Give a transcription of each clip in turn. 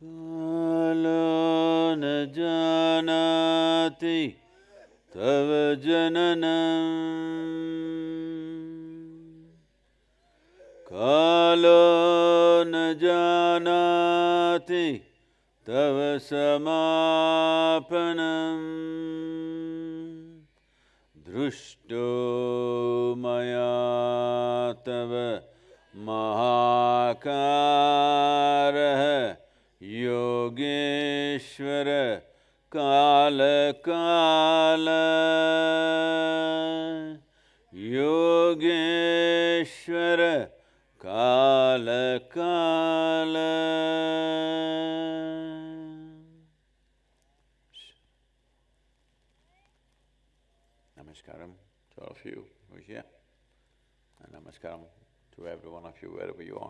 Kala na janati tava jananam Kala na janati tava samapanam Drushto maya tava mahakaraha Kaleshwar काल काल। Namaskaram to all of you who are here. And namaskaram to every one of you wherever you are.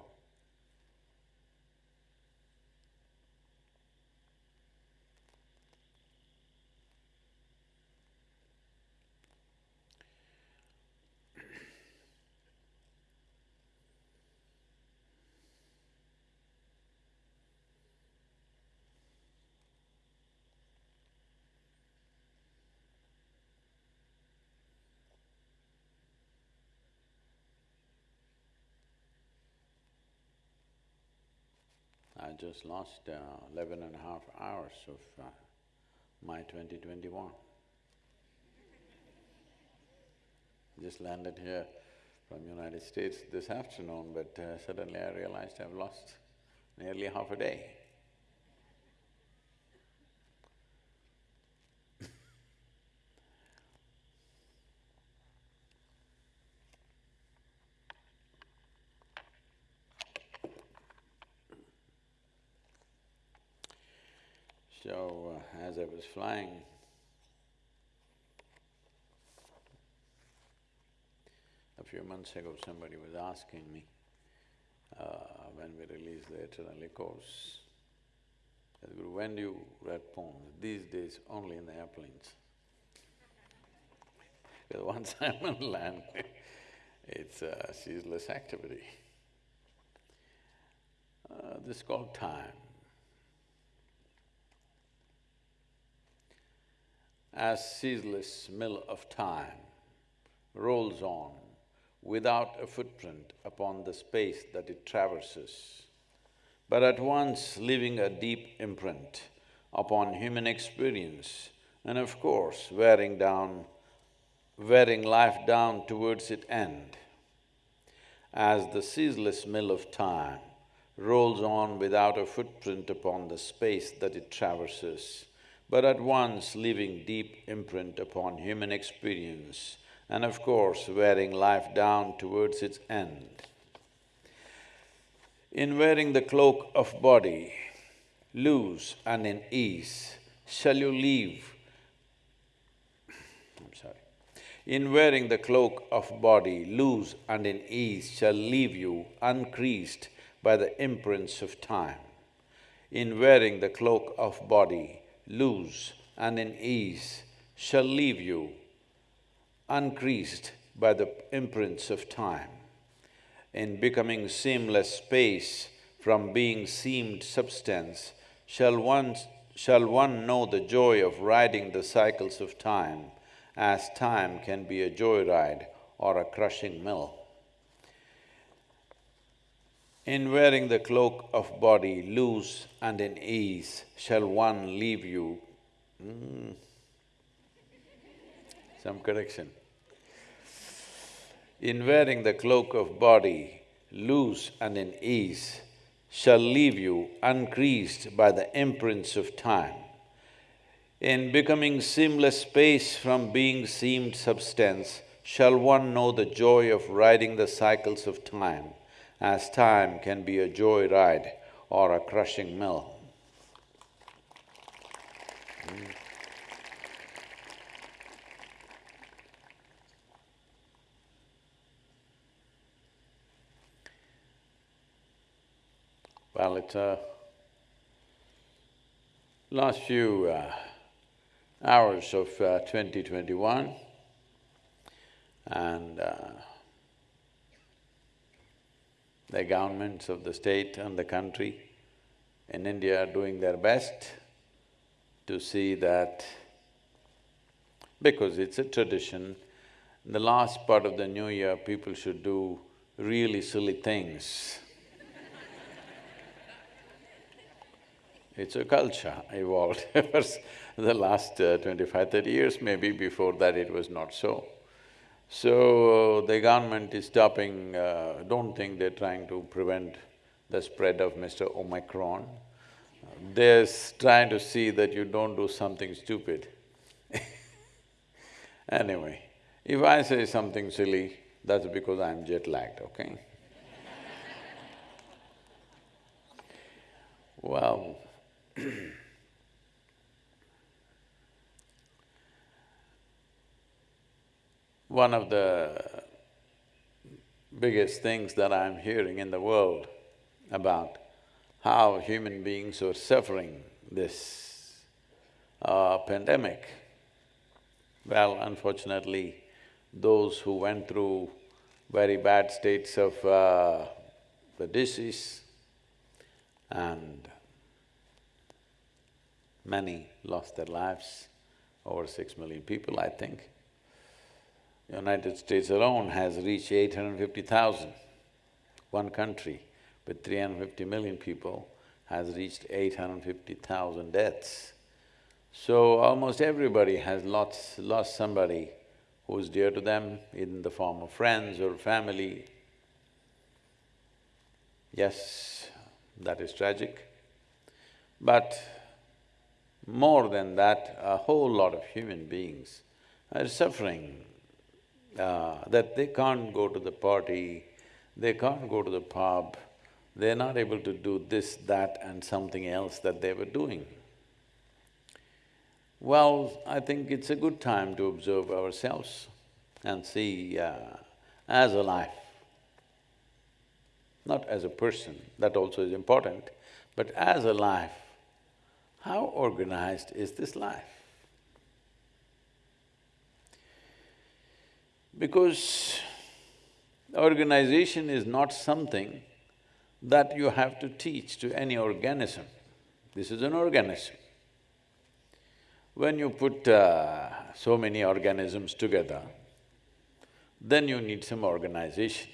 Just lost uh, 11 and a half hours of uh, my 2021. Just landed here from United States this afternoon, but uh, suddenly I realized I've lost nearly half a day. So, uh, as I was flying, a few months ago somebody was asking me, uh, when we release the Eternal Echoes, Guru, when do you write poems? These days, only in the airplanes. Because once I'm on land, it's a ceaseless activity. Uh, this is called time. As ceaseless mill of time rolls on without a footprint upon the space that it traverses, but at once leaving a deep imprint upon human experience and of course wearing down… wearing life down towards its end. As the ceaseless mill of time rolls on without a footprint upon the space that it traverses, but at once leaving deep imprint upon human experience and of course wearing life down towards its end. In wearing the cloak of body, loose and in ease, shall you leave… I'm sorry. In wearing the cloak of body, loose and in ease, shall leave you uncreased by the imprints of time. In wearing the cloak of body, loose and in ease shall leave you uncreased by the imprints of time. In becoming seamless space from being seamed substance, shall one… shall one know the joy of riding the cycles of time, as time can be a joyride or a crushing mill. In wearing the cloak of body loose and in ease, shall one leave you… Mm. Some correction. In wearing the cloak of body loose and in ease, shall leave you uncreased by the imprints of time. In becoming seamless space from being seamed substance, shall one know the joy of riding the cycles of time as time can be a joy ride or a crushing mill. Mm. Well, it's uh, last few uh, hours of uh, 2021 and uh, the governments of the state and the country in India are doing their best to see that because it's a tradition, in the last part of the new year, people should do really silly things. it's a culture evolved the last uh, 25, 30 years, maybe before that it was not so. So, the government is stopping, uh, don't think they're trying to prevent the spread of Mr. Omicron. They're trying to see that you don't do something stupid Anyway, if I say something silly, that's because I'm jet-lagged, okay? well, One of the biggest things that I'm hearing in the world about how human beings are suffering this uh, pandemic, well, unfortunately, those who went through very bad states of uh, the disease and many lost their lives, over six million people, I think. United States alone has reached eight hundred fifty thousand. One country with three hundred fifty million people has reached eight hundred fifty thousand deaths. So almost everybody has lost, lost somebody who's dear to them in the form of friends or family. Yes, that is tragic. But more than that, a whole lot of human beings are suffering, uh, that they can't go to the party, they can't go to the pub, they're not able to do this, that and something else that they were doing. Well, I think it's a good time to observe ourselves and see uh, as a life, not as a person, that also is important, but as a life, how organized is this life? Because organization is not something that you have to teach to any organism. This is an organism. When you put uh, so many organisms together, then you need some organization.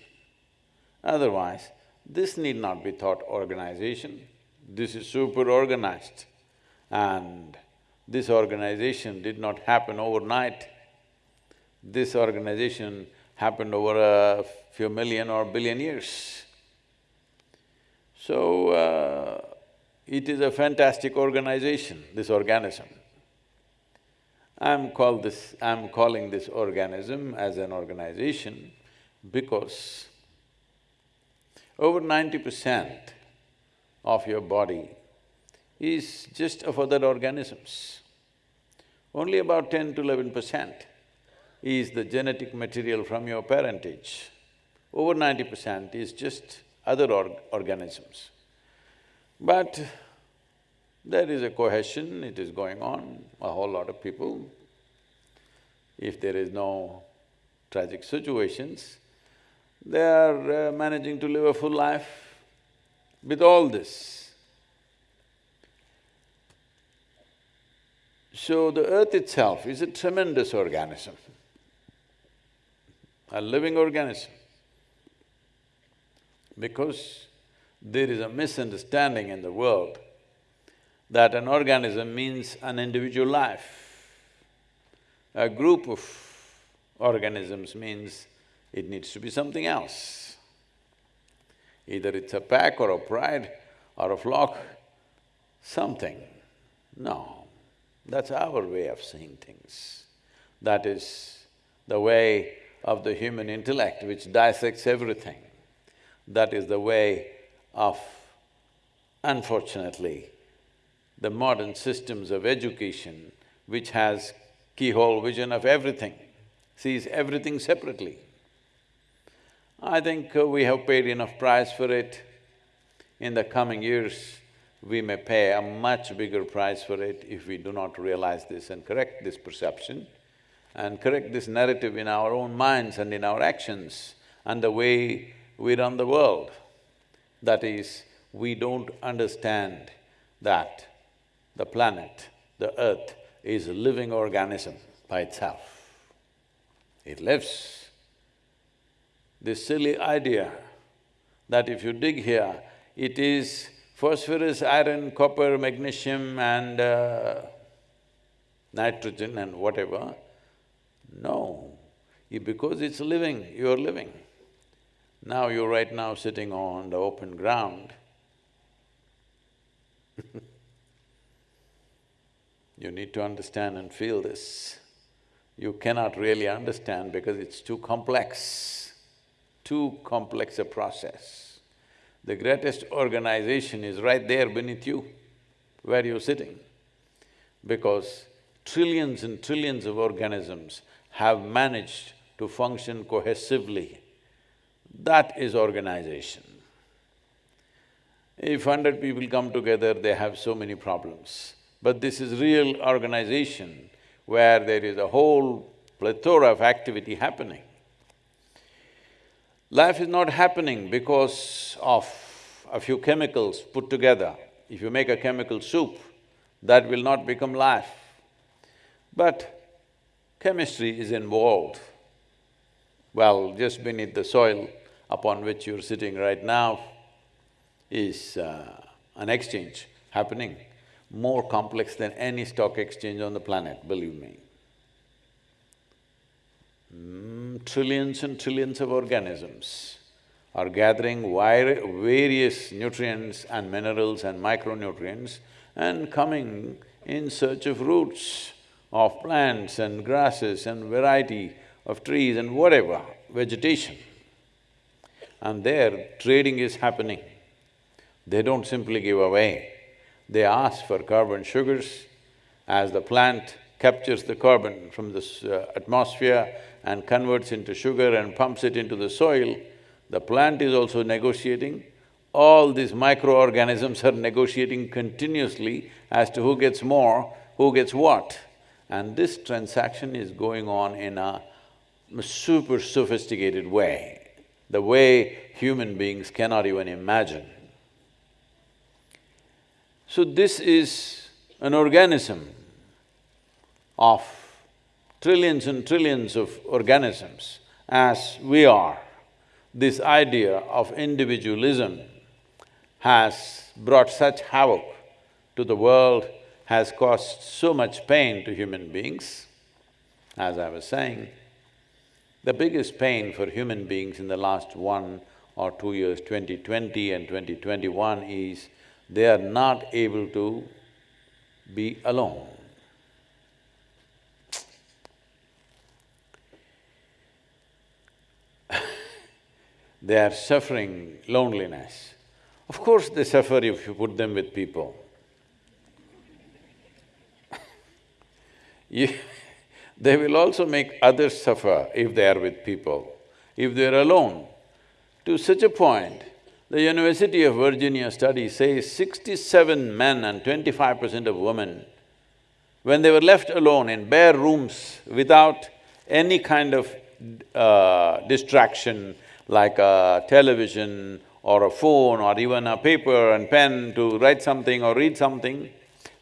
Otherwise, this need not be thought organization, this is super organized. And this organization did not happen overnight. This organization happened over a few million or billion years. So, uh, it is a fantastic organization, this organism. I'm called this… I'm calling this organism as an organization because over ninety percent of your body is just of other organisms. Only about ten to eleven percent is the genetic material from your parentage. Over ninety percent is just other org organisms. But there is a cohesion, it is going on, a whole lot of people. If there is no tragic situations, they are uh, managing to live a full life with all this. So the earth itself is a tremendous organism, a living organism. Because there is a misunderstanding in the world that an organism means an individual life. A group of organisms means it needs to be something else. Either it's a pack or a pride or a flock, something. No, that's our way of seeing things. That is the way of the human intellect which dissects everything. That is the way of, unfortunately, the modern systems of education which has keyhole vision of everything, sees everything separately. I think uh, we have paid enough price for it. In the coming years, we may pay a much bigger price for it if we do not realize this and correct this perception and correct this narrative in our own minds and in our actions and the way we run the world. That is, we don't understand that the planet, the earth, is a living organism by itself. It lives. This silly idea that if you dig here, it is phosphorus, iron, copper, magnesium and uh, nitrogen and whatever. No, because it's living, you're living. Now you're right now sitting on the open ground You need to understand and feel this. You cannot really understand because it's too complex, too complex a process. The greatest organization is right there beneath you, where you're sitting. Because trillions and trillions of organisms have managed to function cohesively. That is organization. If hundred people come together, they have so many problems. But this is real organization where there is a whole plethora of activity happening. Life is not happening because of a few chemicals put together. If you make a chemical soup, that will not become life. But chemistry is involved. Well, just beneath the soil upon which you're sitting right now is uh, an exchange happening, more complex than any stock exchange on the planet, believe me. Mm, trillions and trillions of organisms are gathering various nutrients and minerals and micronutrients and coming in search of roots of plants and grasses and variety of trees and whatever, vegetation. And there, trading is happening. They don't simply give away, they ask for carbon sugars. As the plant captures the carbon from the uh, atmosphere and converts into sugar and pumps it into the soil, the plant is also negotiating. All these microorganisms are negotiating continuously as to who gets more, who gets what. And this transaction is going on in a super sophisticated way, the way human beings cannot even imagine. So this is an organism of trillions and trillions of organisms as we are. This idea of individualism has brought such havoc to the world, has caused so much pain to human beings. As I was saying, the biggest pain for human beings in the last one or two years, 2020 and 2021 is they are not able to be alone. they are suffering loneliness. Of course they suffer if you put them with people. they will also make others suffer if they are with people. If they're alone, to such a point, the University of Virginia study says sixty-seven men and twenty-five percent of women, when they were left alone in bare rooms without any kind of uh, distraction like a television or a phone or even a paper and pen to write something or read something,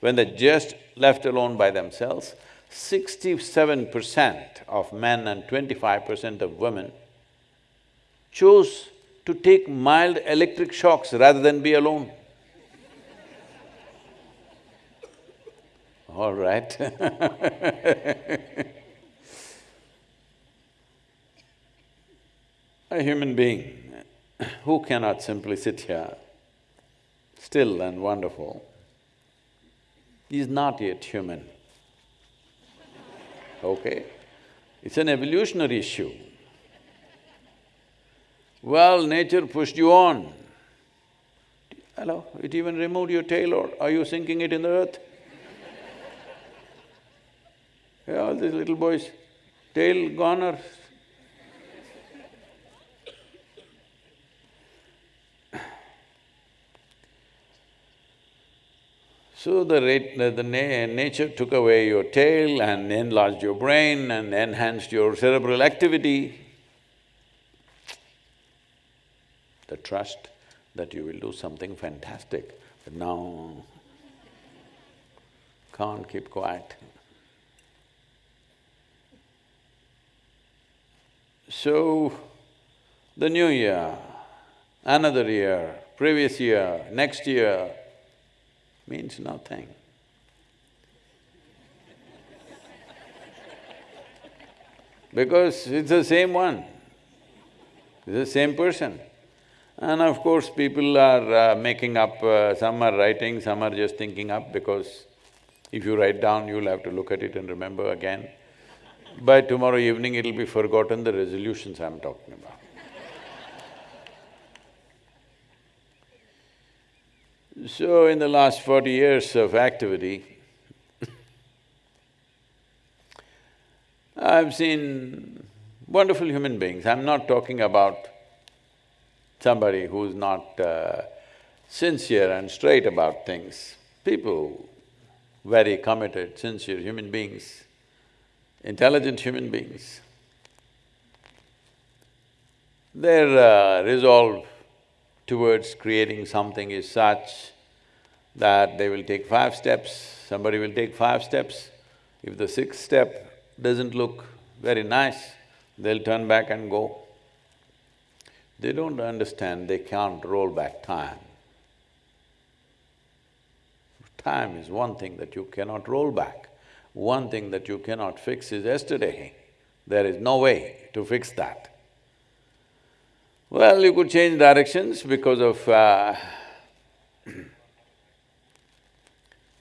when they're just left alone by themselves, sixty-seven percent of men and twenty-five percent of women chose to take mild electric shocks rather than be alone. All right A human being who cannot simply sit here, still and wonderful, is not yet human, okay? It's an evolutionary issue. Well, nature pushed you on. Hello, it even removed your tail or are you sinking it in the earth? yeah, all these little boys, tail gone or So the, rate, the, na nature took away your tail and enlarged your brain and enhanced your cerebral activity. the trust that you will do something fantastic, but now can't keep quiet. So, the new year, another year, previous year, next year means nothing. because it's the same one, it's the same person. And of course, people are uh, making up, uh, some are writing, some are just thinking up because if you write down, you'll have to look at it and remember again. By tomorrow evening, it'll be forgotten the resolutions I'm talking about. So, in the last forty years of activity, I've seen wonderful human beings. I'm not talking about somebody who's not uh, sincere and straight about things. People, very committed, sincere human beings, intelligent human beings, their uh, resolve towards creating something is such that they will take five steps, somebody will take five steps. If the sixth step doesn't look very nice, they'll turn back and go. They don't understand they can't roll back time. Time is one thing that you cannot roll back. One thing that you cannot fix is yesterday. There is no way to fix that. Well, you could change directions because of uh,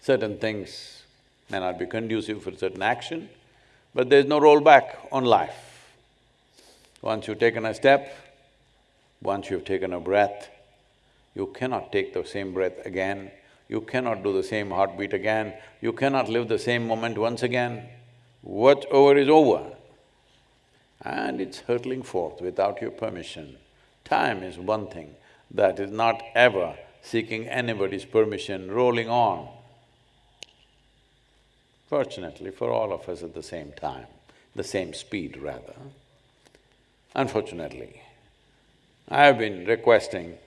certain things may not be conducive for certain action, but there's no rollback on life. Once you've taken a step, once you've taken a breath, you cannot take the same breath again, you cannot do the same heartbeat again, you cannot live the same moment once again. What's over is over. And it's hurtling forth without your permission. Time is one thing that is not ever seeking anybody's permission, rolling on. Fortunately for all of us at the same time, the same speed rather. Unfortunately, I have been requesting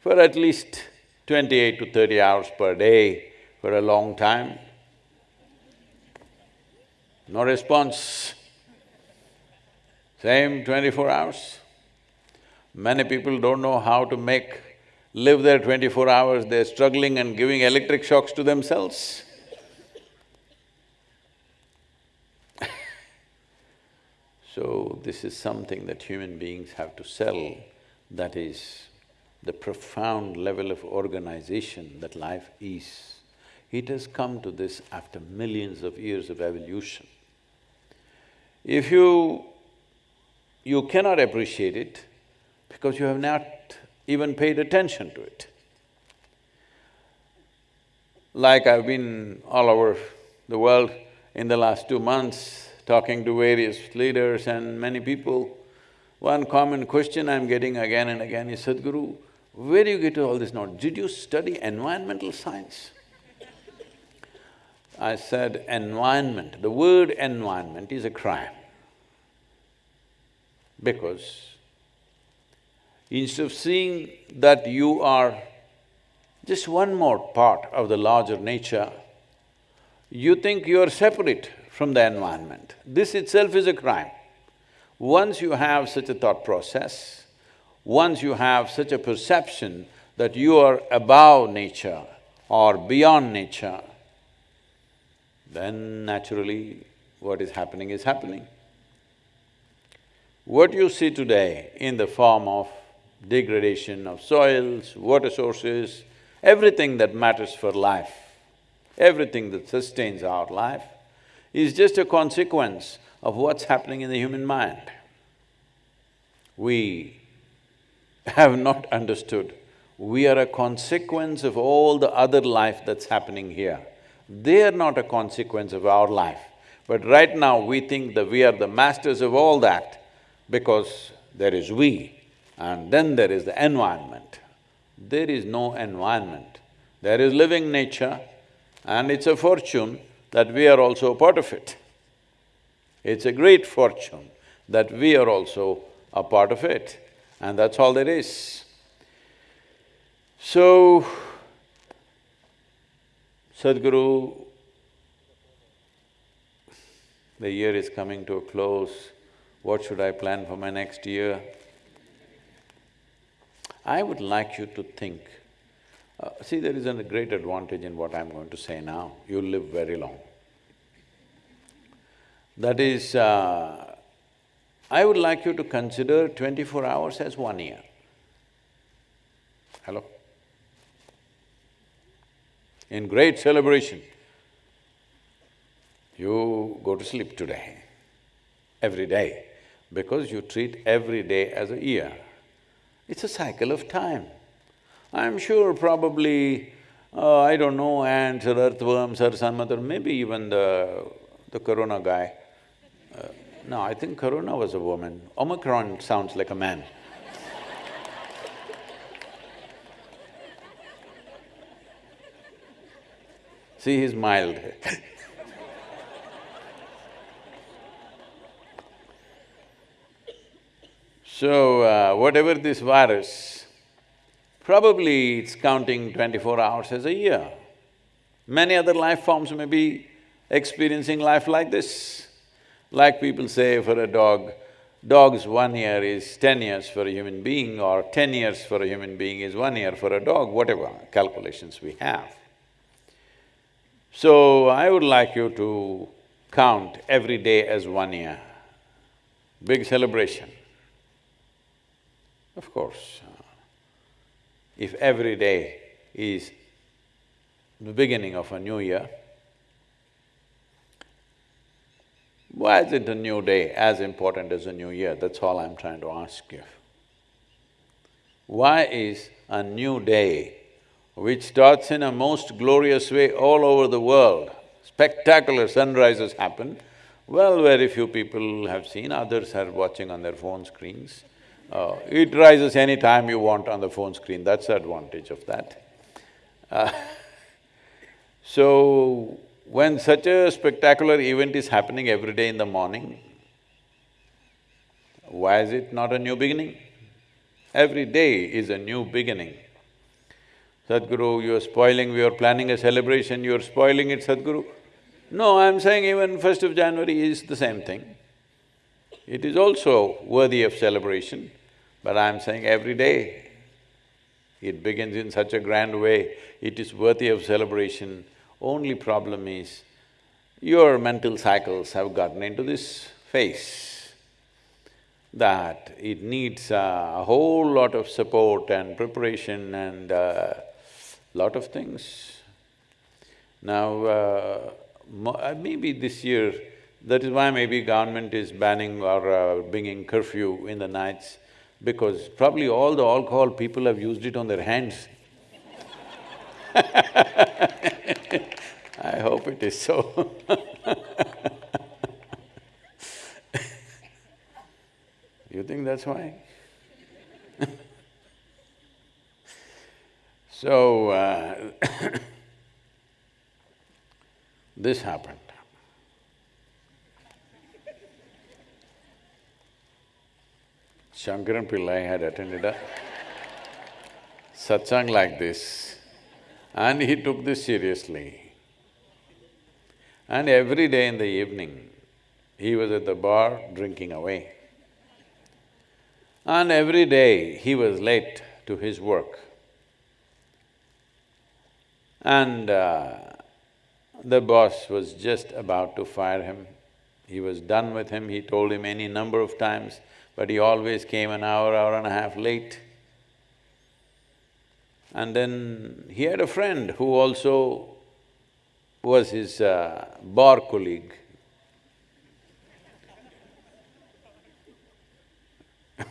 for at least twenty-eight to thirty hours per day for a long time. No response. Same twenty-four hours. Many people don't know how to make… live their twenty-four hours, they're struggling and giving electric shocks to themselves. so, this is something that human beings have to sell, that is the profound level of organization that life is. It has come to this after millions of years of evolution. If you… you cannot appreciate it, because you have not even paid attention to it. Like I've been all over the world in the last two months, talking to various leaders and many people, one common question I'm getting again and again is, Sadhguru, where do you get all this knowledge? Did you study environmental science? I said, environment, the word environment is a crime. Because Instead of seeing that you are just one more part of the larger nature, you think you are separate from the environment. This itself is a crime. Once you have such a thought process, once you have such a perception that you are above nature or beyond nature, then naturally what is happening is happening. What you see today in the form of degradation of soils, water sources, everything that matters for life, everything that sustains our life is just a consequence of what's happening in the human mind. We have not understood, we are a consequence of all the other life that's happening here. They are not a consequence of our life. But right now we think that we are the masters of all that because there is we. And then there is the environment. There is no environment. There is living nature and it's a fortune that we are also a part of it. It's a great fortune that we are also a part of it and that's all there is. So, Sadhguru, the year is coming to a close, what should I plan for my next year? I would like you to think, uh, see there is a great advantage in what I'm going to say now, you'll live very long. That is, uh, I would like you to consider twenty-four hours as one year. Hello? In great celebration, you go to sleep today, every day, because you treat every day as a year. It's a cycle of time. I'm sure probably, uh, I don't know, ants or earthworms or some other, maybe even the… the corona guy. Uh, no, I think corona was a woman. Omicron sounds like a man. See, he's mild So, uh, whatever this virus, probably it's counting twenty-four hours as a year. Many other life forms may be experiencing life like this. Like people say for a dog, dog's one year is ten years for a human being or ten years for a human being is one year for a dog, whatever calculations we have. So, I would like you to count every day as one year. Big celebration. Of course, if every day is the beginning of a new year, why isn't a new day as important as a new year? That's all I'm trying to ask you. Why is a new day, which starts in a most glorious way all over the world, spectacular sunrises happen, well, very few people have seen, others are watching on their phone screens. Uh, it rises any time you want on the phone screen, that's the advantage of that. Uh, so, when such a spectacular event is happening every day in the morning, why is it not a new beginning? Every day is a new beginning. Sadhguru, you're spoiling, we are planning a celebration, you're spoiling it, Sadhguru. No, I'm saying even first of January is the same thing. It is also worthy of celebration, but I'm saying every day it begins in such a grand way, it is worthy of celebration. Only problem is, your mental cycles have gotten into this phase that it needs a whole lot of support and preparation and uh, lot of things. Now, uh, uh, maybe this year, that is why maybe government is banning or uh, bringing curfew in the nights, because probably all the alcohol people have used it on their hands. I hope it is so You think that's why? so, uh this happened. Shankaran Pillai had attended a satsang like this and he took this seriously. And every day in the evening, he was at the bar drinking away. And every day he was late to his work. And uh, the boss was just about to fire him. He was done with him, he told him any number of times, but he always came an hour, hour and a half late. And then he had a friend who also was his uh, bar colleague.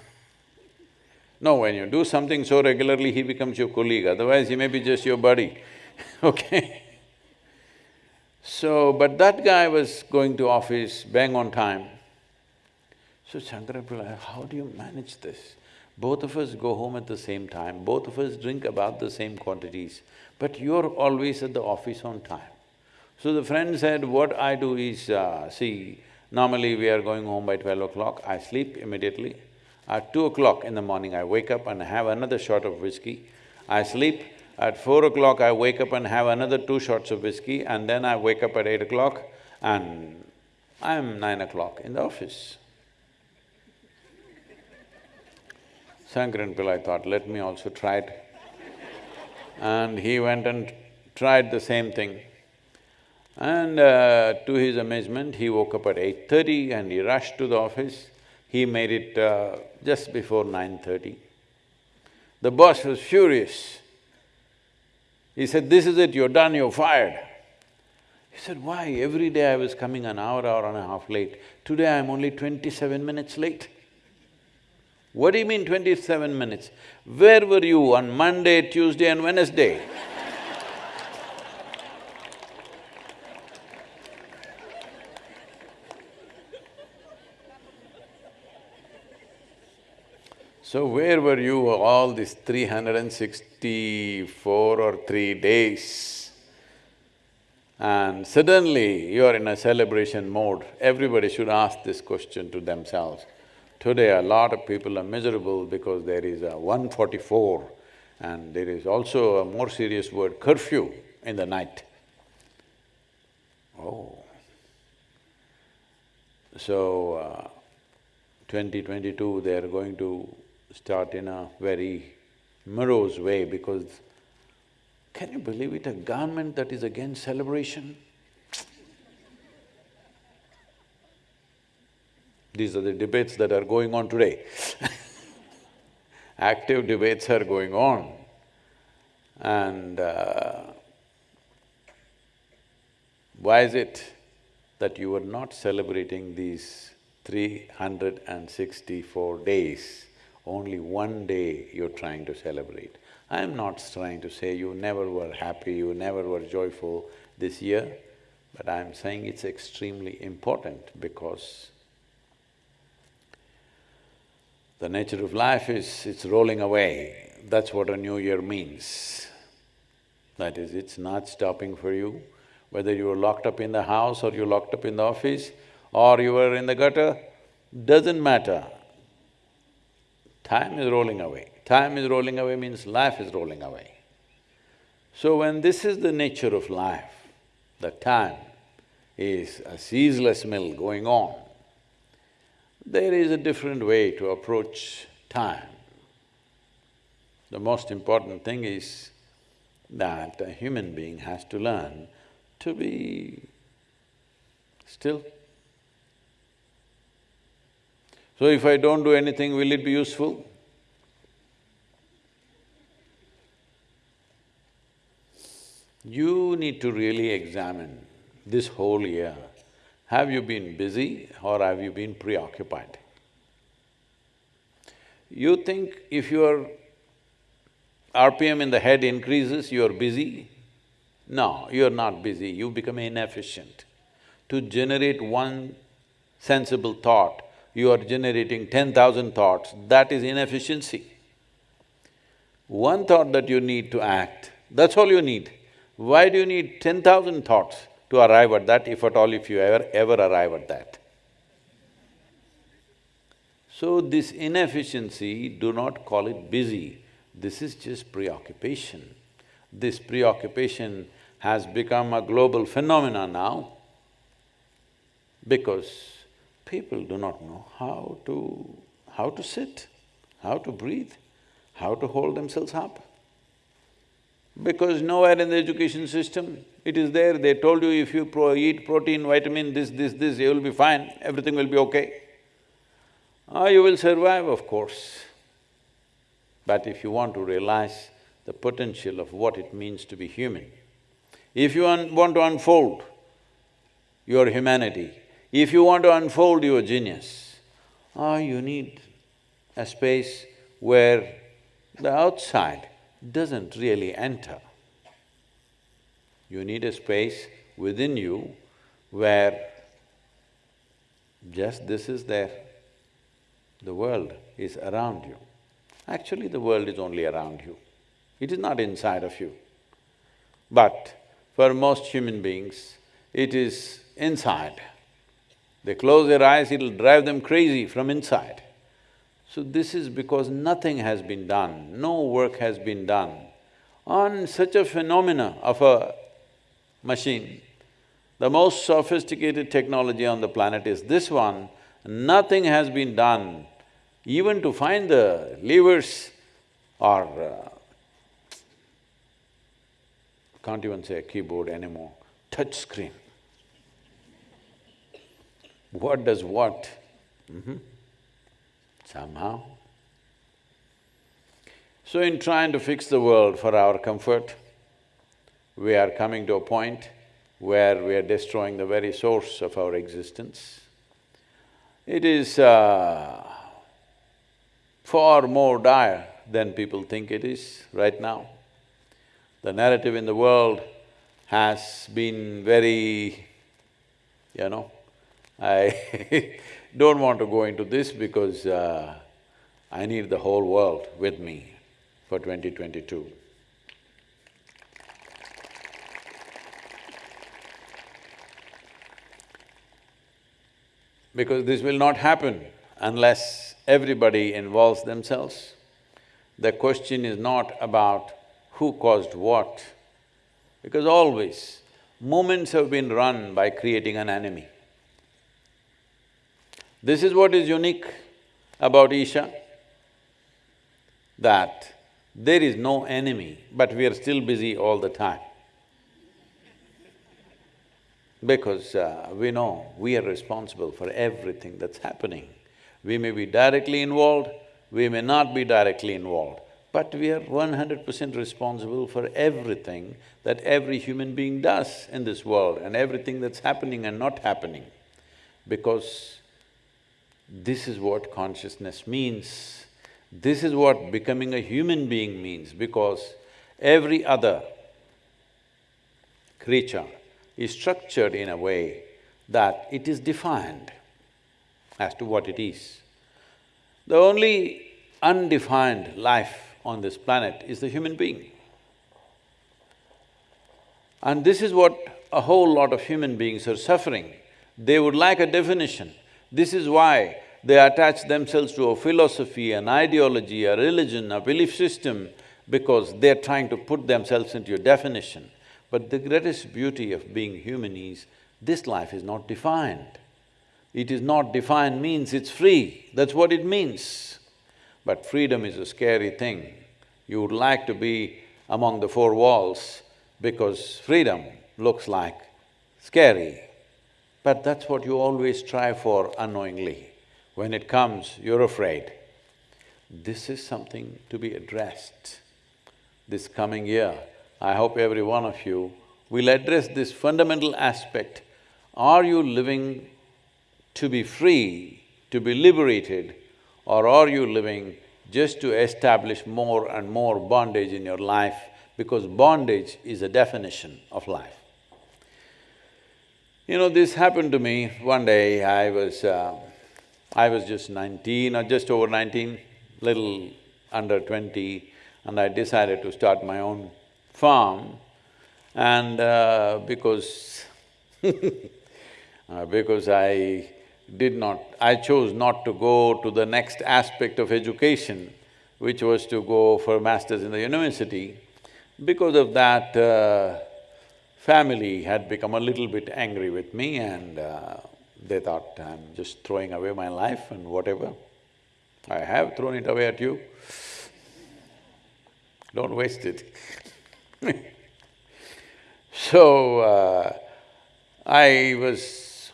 no, when you do something so regularly, he becomes your colleague, otherwise he may be just your buddy, okay? So, but that guy was going to office bang on time. So Shankaran Pillai, how do you manage this? Both of us go home at the same time, both of us drink about the same quantities, but you're always at the office on time. So the friend said, what I do is, uh, see, normally we are going home by twelve o'clock, I sleep immediately. At two o'clock in the morning, I wake up and have another shot of whiskey. I sleep, at four o'clock, I wake up and have another two shots of whiskey and then I wake up at eight o'clock and I'm nine o'clock in the office. Shankaran Pillai thought, let me also try it. And he went and tried the same thing. And uh, to his amazement, he woke up at eight thirty and he rushed to the office. He made it uh, just before nine thirty. The boss was furious. He said, this is it, you're done, you're fired. He said, why? Every day I was coming an hour, hour and a half late. Today I'm only twenty-seven minutes late. What do you mean twenty-seven minutes? Where were you on Monday, Tuesday and Wednesday? So where were you all these three hundred and sixty-four or three days? And suddenly you are in a celebration mode, everybody should ask this question to themselves. Today a lot of people are miserable because there is a 144 and there is also a more serious word, curfew in the night. Oh. So, uh, 2022 they are going to start in a very morose way because Can you believe it, a government that is against celebration? These are the debates that are going on today Active debates are going on and uh, why is it that you are not celebrating these three hundred and sixty-four days? Only one day you're trying to celebrate. I'm not trying to say you never were happy, you never were joyful this year, but I'm saying it's extremely important because the nature of life is, it's rolling away. That's what a new year means. That is, it's not stopping for you. Whether you are locked up in the house or you're locked up in the office or you are in the gutter, doesn't matter. Time is rolling away. Time is rolling away means life is rolling away. So when this is the nature of life, the time is a ceaseless mill going on, there is a different way to approach time. The most important thing is that a human being has to learn to be still. So if I don't do anything, will it be useful? You need to really examine this whole year. Have you been busy or have you been preoccupied? You think if your RPM in the head increases, you are busy? No, you are not busy, you become inefficient. To generate one sensible thought, you are generating ten thousand thoughts, that is inefficiency. One thought that you need to act, that's all you need. Why do you need ten thousand thoughts to arrive at that, if at all if you ever, ever arrive at that? So this inefficiency, do not call it busy, this is just preoccupation. This preoccupation has become a global phenomenon now because people do not know how to… how to sit, how to breathe, how to hold themselves up. Because nowhere in the education system it is there, they told you if you pro eat protein, vitamin, this, this, this, you will be fine, everything will be okay. Ah, you will survive, of course. But if you want to realize the potential of what it means to be human, if you want to unfold your humanity, if you want to unfold your genius, ah, you need a space where the outside doesn't really enter. You need a space within you where just this is there, the world is around you. Actually, the world is only around you, it is not inside of you. But for most human beings, it is inside. They close their eyes, it'll drive them crazy from inside. So this is because nothing has been done, no work has been done on such a phenomena of a machine. The most sophisticated technology on the planet is this one, nothing has been done even to find the levers or uh, can't even say a keyboard anymore, touch screen. What does what? Mm -hmm. Somehow. So in trying to fix the world for our comfort, we are coming to a point where we are destroying the very source of our existence. It is uh, far more dire than people think it is right now. The narrative in the world has been very, you know, I don't want to go into this because uh, I need the whole world with me for 2022. Because this will not happen unless everybody involves themselves. The question is not about who caused what, because always movements have been run by creating an enemy. This is what is unique about Isha, that There is no enemy, but we are still busy all the time. Because uh, we know we are responsible for everything that's happening. We may be directly involved, we may not be directly involved, but we are one hundred percent responsible for everything that every human being does in this world and everything that's happening and not happening. Because this is what consciousness means. This is what becoming a human being means because every other creature is structured in a way that it is defined as to what it is. The only undefined life on this planet is the human being. And this is what a whole lot of human beings are suffering. They would like a definition. This is why they attach themselves to a philosophy, an ideology, a religion, a belief system, because they're trying to put themselves into a definition. But the greatest beauty of being human is, this life is not defined. It is not defined means it's free, that's what it means. But freedom is a scary thing. You would like to be among the four walls because freedom looks like scary. But that's what you always strive for unknowingly. When it comes, you're afraid. This is something to be addressed. This coming year, I hope every one of you will address this fundamental aspect. Are you living to be free, to be liberated, or are you living just to establish more and more bondage in your life because bondage is a definition of life. You know, this happened to me one day, I was… Uh, I was just nineteen or just over nineteen, little under twenty, and I decided to start my own farm. And uh, because uh, because I did not… I chose not to go to the next aspect of education, which was to go for masters in the university. Because of that, uh, family had become a little bit angry with me and uh, they thought I'm just throwing away my life and whatever. I have thrown it away at you. Don't waste it So, uh, I was,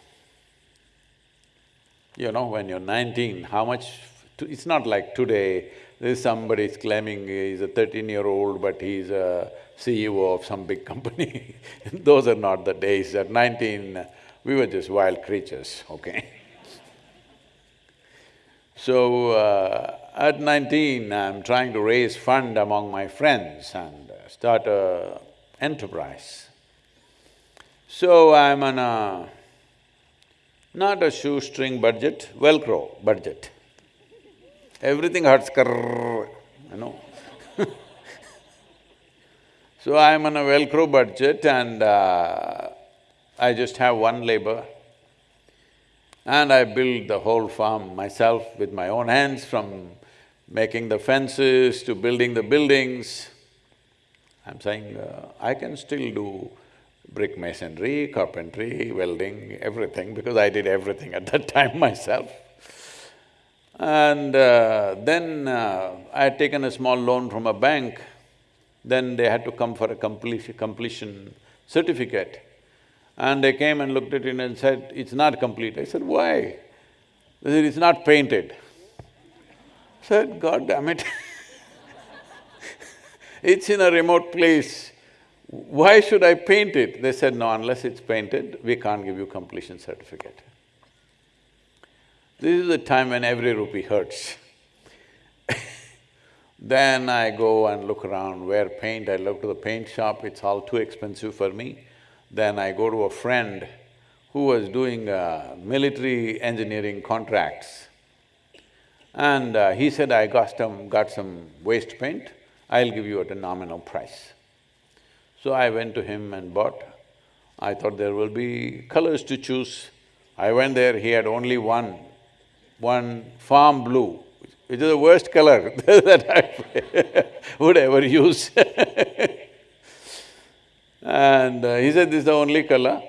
you know, when you're nineteen, how much… it's not like today, there's somebody is claiming he's a thirteen-year-old but he's a CEO of some big company Those are not the days. At nineteen, we were just wild creatures, okay So, uh, at nineteen, I'm trying to raise fund among my friends and start a enterprise. So, I'm on a… not a shoestring budget, Velcro budget. Everything hurts, you know So I'm on a Velcro budget and uh, I just have one labor and I build the whole farm myself with my own hands from making the fences to building the buildings. I'm saying, uh, I can still do brick masonry, carpentry, welding, everything because I did everything at that time myself. And uh, then uh, I had taken a small loan from a bank, then they had to come for a completion, certificate. And they came and looked at it and said, it's not complete. I said, why? They said, it's not painted. I said, God damn it It's in a remote place, why should I paint it? They said, no, unless it's painted, we can't give you completion certificate. This is the time when every rupee hurts Then I go and look around where paint, I look to the paint shop, it's all too expensive for me. Then I go to a friend who was doing uh, military engineering contracts. And uh, he said, I got some… got some waste paint, I'll give you at a nominal price. So I went to him and bought. I thought there will be colors to choose. I went there, he had only one, one farm blue, which is the worst color that I would ever use And uh, he said, this is the only color.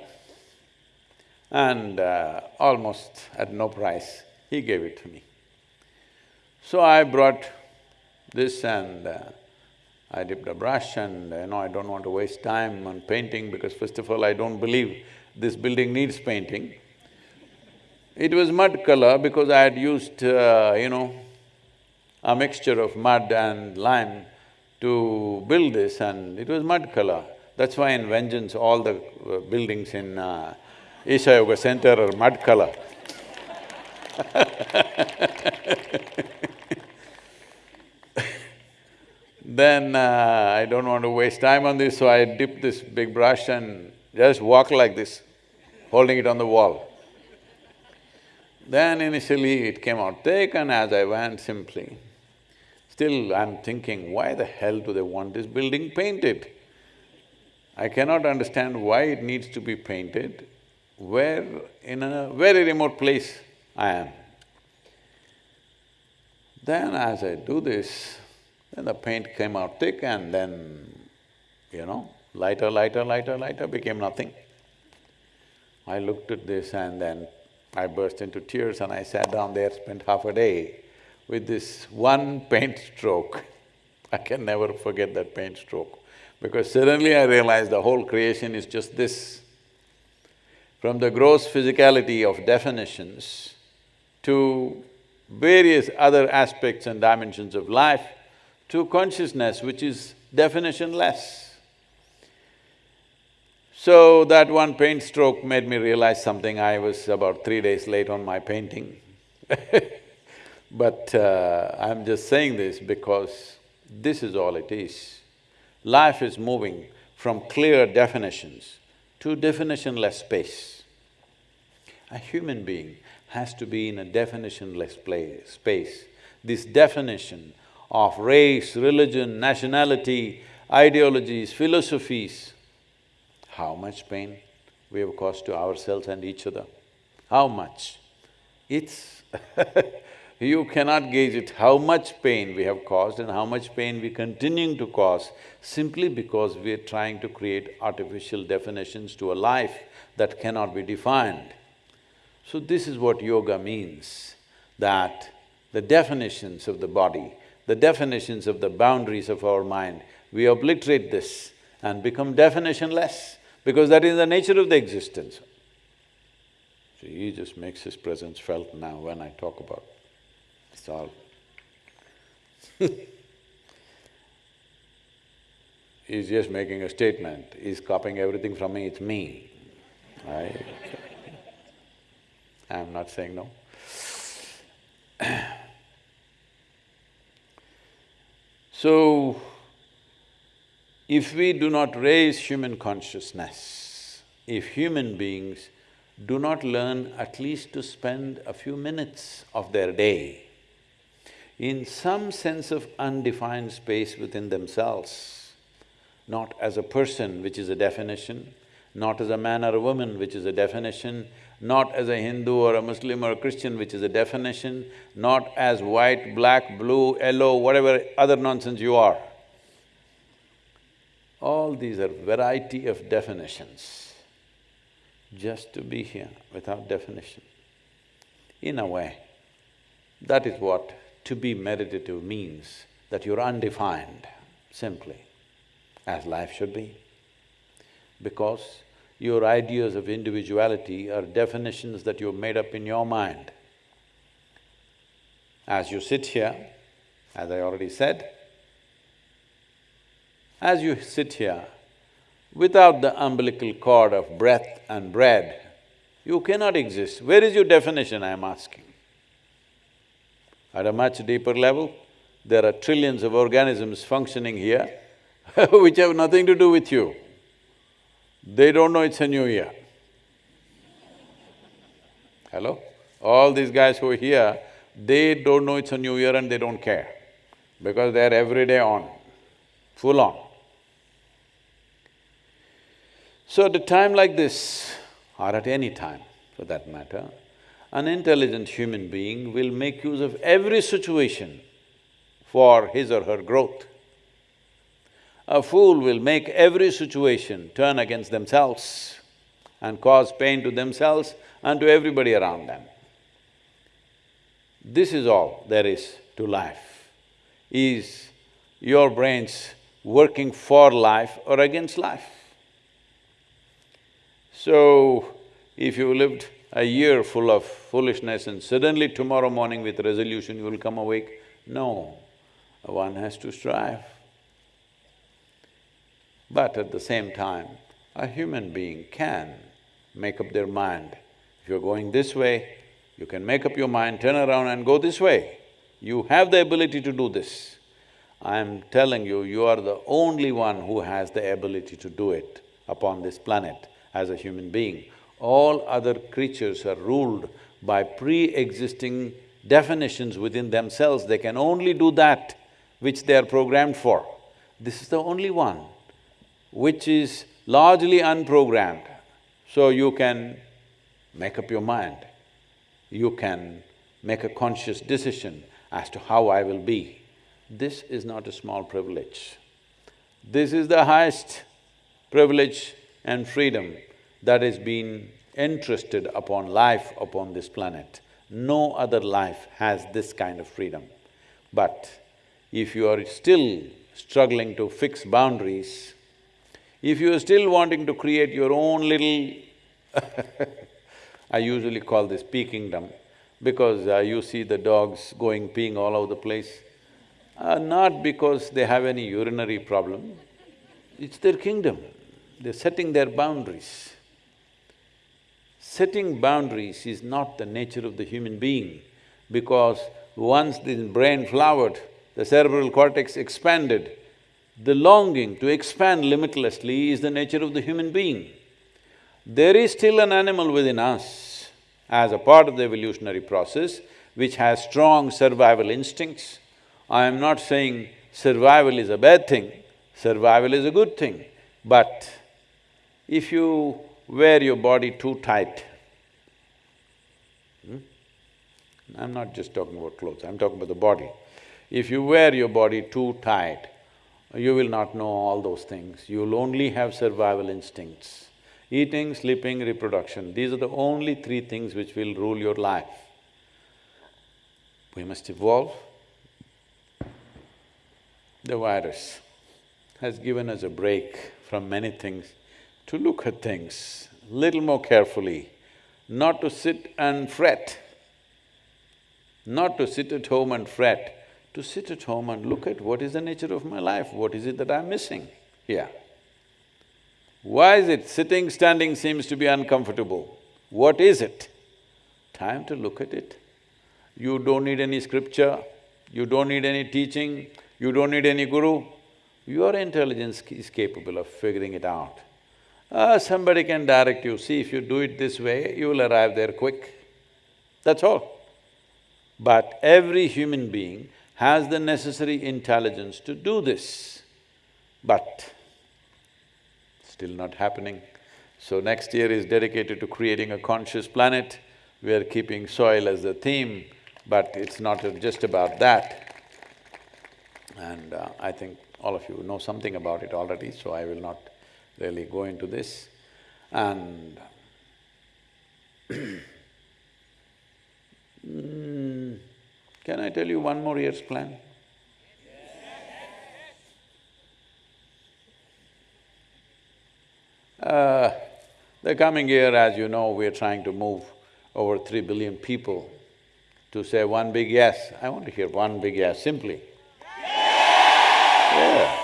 And uh, almost at no price, he gave it to me. So I brought this and uh, I dipped a brush and you know, I don't want to waste time on painting because first of all, I don't believe this building needs painting. It was mud color because I had used, uh, you know, a mixture of mud and lime to build this and it was mud color. That's why in Vengeance, all the uh, buildings in uh, Isha Yoga Center are mud color. then uh, I don't want to waste time on this, so I dip this big brush and just walk like this, holding it on the wall. Then initially it came out thick and as I went simply, still I'm thinking, why the hell do they want this building painted? I cannot understand why it needs to be painted where in a very remote place I am. Then as I do this, then the paint came out thick and then, you know, lighter, lighter, lighter, lighter became nothing. I looked at this and then I burst into tears and I sat down there, spent half a day with this one paint stroke. I can never forget that paint stroke because suddenly I realized the whole creation is just this. From the gross physicality of definitions to various other aspects and dimensions of life, to consciousness which is definitionless. So that one paint stroke made me realize something, I was about three days late on my painting But uh, I'm just saying this because this is all it is. Life is moving from clear definitions to definitionless space. A human being has to be in a definitionless place, space. This definition of race, religion, nationality, ideologies, philosophies, how much pain we have caused to ourselves and each other? How much? It's you cannot gauge it how much pain we have caused and how much pain we continuing to cause simply because we are trying to create artificial definitions to a life that cannot be defined. So this is what yoga means, that the definitions of the body, the definitions of the boundaries of our mind, we obliterate this and become definitionless because that is the nature of the existence. So he just makes his presence felt now when I talk about, it's all He's just making a statement, he's copying everything from me, it's me. I… I'm not saying no. so, if we do not raise human consciousness, if human beings do not learn at least to spend a few minutes of their day in some sense of undefined space within themselves, not as a person, which is a definition, not as a man or a woman, which is a definition, not as a Hindu or a Muslim or a Christian, which is a definition, not as white, black, blue, yellow, whatever other nonsense you are. All these are variety of definitions, just to be here without definition. In a way, that is what to be meditative means, that you're undefined, simply, as life should be. Because your ideas of individuality are definitions that you've made up in your mind. As you sit here, as I already said, as you sit here, without the umbilical cord of breath and bread, you cannot exist. Where is your definition, I am asking? At a much deeper level, there are trillions of organisms functioning here which have nothing to do with you. They don't know it's a new year. Hello? All these guys who are here, they don't know it's a new year and they don't care because they're every day on, full on. So at a time like this, or at any time for that matter, an intelligent human being will make use of every situation for his or her growth. A fool will make every situation turn against themselves and cause pain to themselves and to everybody around them. This is all there is to life, is your brains working for life or against life. So, if you lived a year full of foolishness and suddenly tomorrow morning with resolution you will come awake, no, one has to strive. But at the same time, a human being can make up their mind. If you're going this way, you can make up your mind, turn around and go this way. You have the ability to do this. I'm telling you, you are the only one who has the ability to do it upon this planet as a human being. All other creatures are ruled by pre-existing definitions within themselves, they can only do that which they are programmed for. This is the only one which is largely unprogrammed. So you can make up your mind, you can make a conscious decision as to how I will be. This is not a small privilege. This is the highest privilege and freedom that has been entrusted upon life upon this planet. No other life has this kind of freedom. But if you are still struggling to fix boundaries, if you are still wanting to create your own little I usually call this pea kingdom because uh, you see the dogs going peeing all over the place. Uh, not because they have any urinary problem, it's their kingdom. They're setting their boundaries. Setting boundaries is not the nature of the human being because once the brain flowered, the cerebral cortex expanded, the longing to expand limitlessly is the nature of the human being. There is still an animal within us as a part of the evolutionary process which has strong survival instincts. I am not saying survival is a bad thing, survival is a good thing, but if you wear your body too tight, hmm? I'm not just talking about clothes, I'm talking about the body. If you wear your body too tight, you will not know all those things, you'll only have survival instincts. Eating, sleeping, reproduction, these are the only three things which will rule your life. We must evolve, the virus has given us a break from many things to look at things little more carefully, not to sit and fret, not to sit at home and fret, to sit at home and look at what is the nature of my life, what is it that I'm missing here. Why is it sitting, standing seems to be uncomfortable? What is it? Time to look at it. You don't need any scripture, you don't need any teaching, you don't need any guru, your intelligence is capable of figuring it out. Uh, somebody can direct you, see if you do it this way, you will arrive there quick. That's all. But every human being has the necessary intelligence to do this, but still not happening. So next year is dedicated to creating a conscious planet. We are keeping soil as the theme, but it's not just about that. And uh, I think all of you know something about it already, so I will not really go into this. And mm, can I tell you one more year's plan? Uh, the coming year, as you know, we're trying to move over three billion people to say one big yes. I want to hear one big yes, simply. Yeah.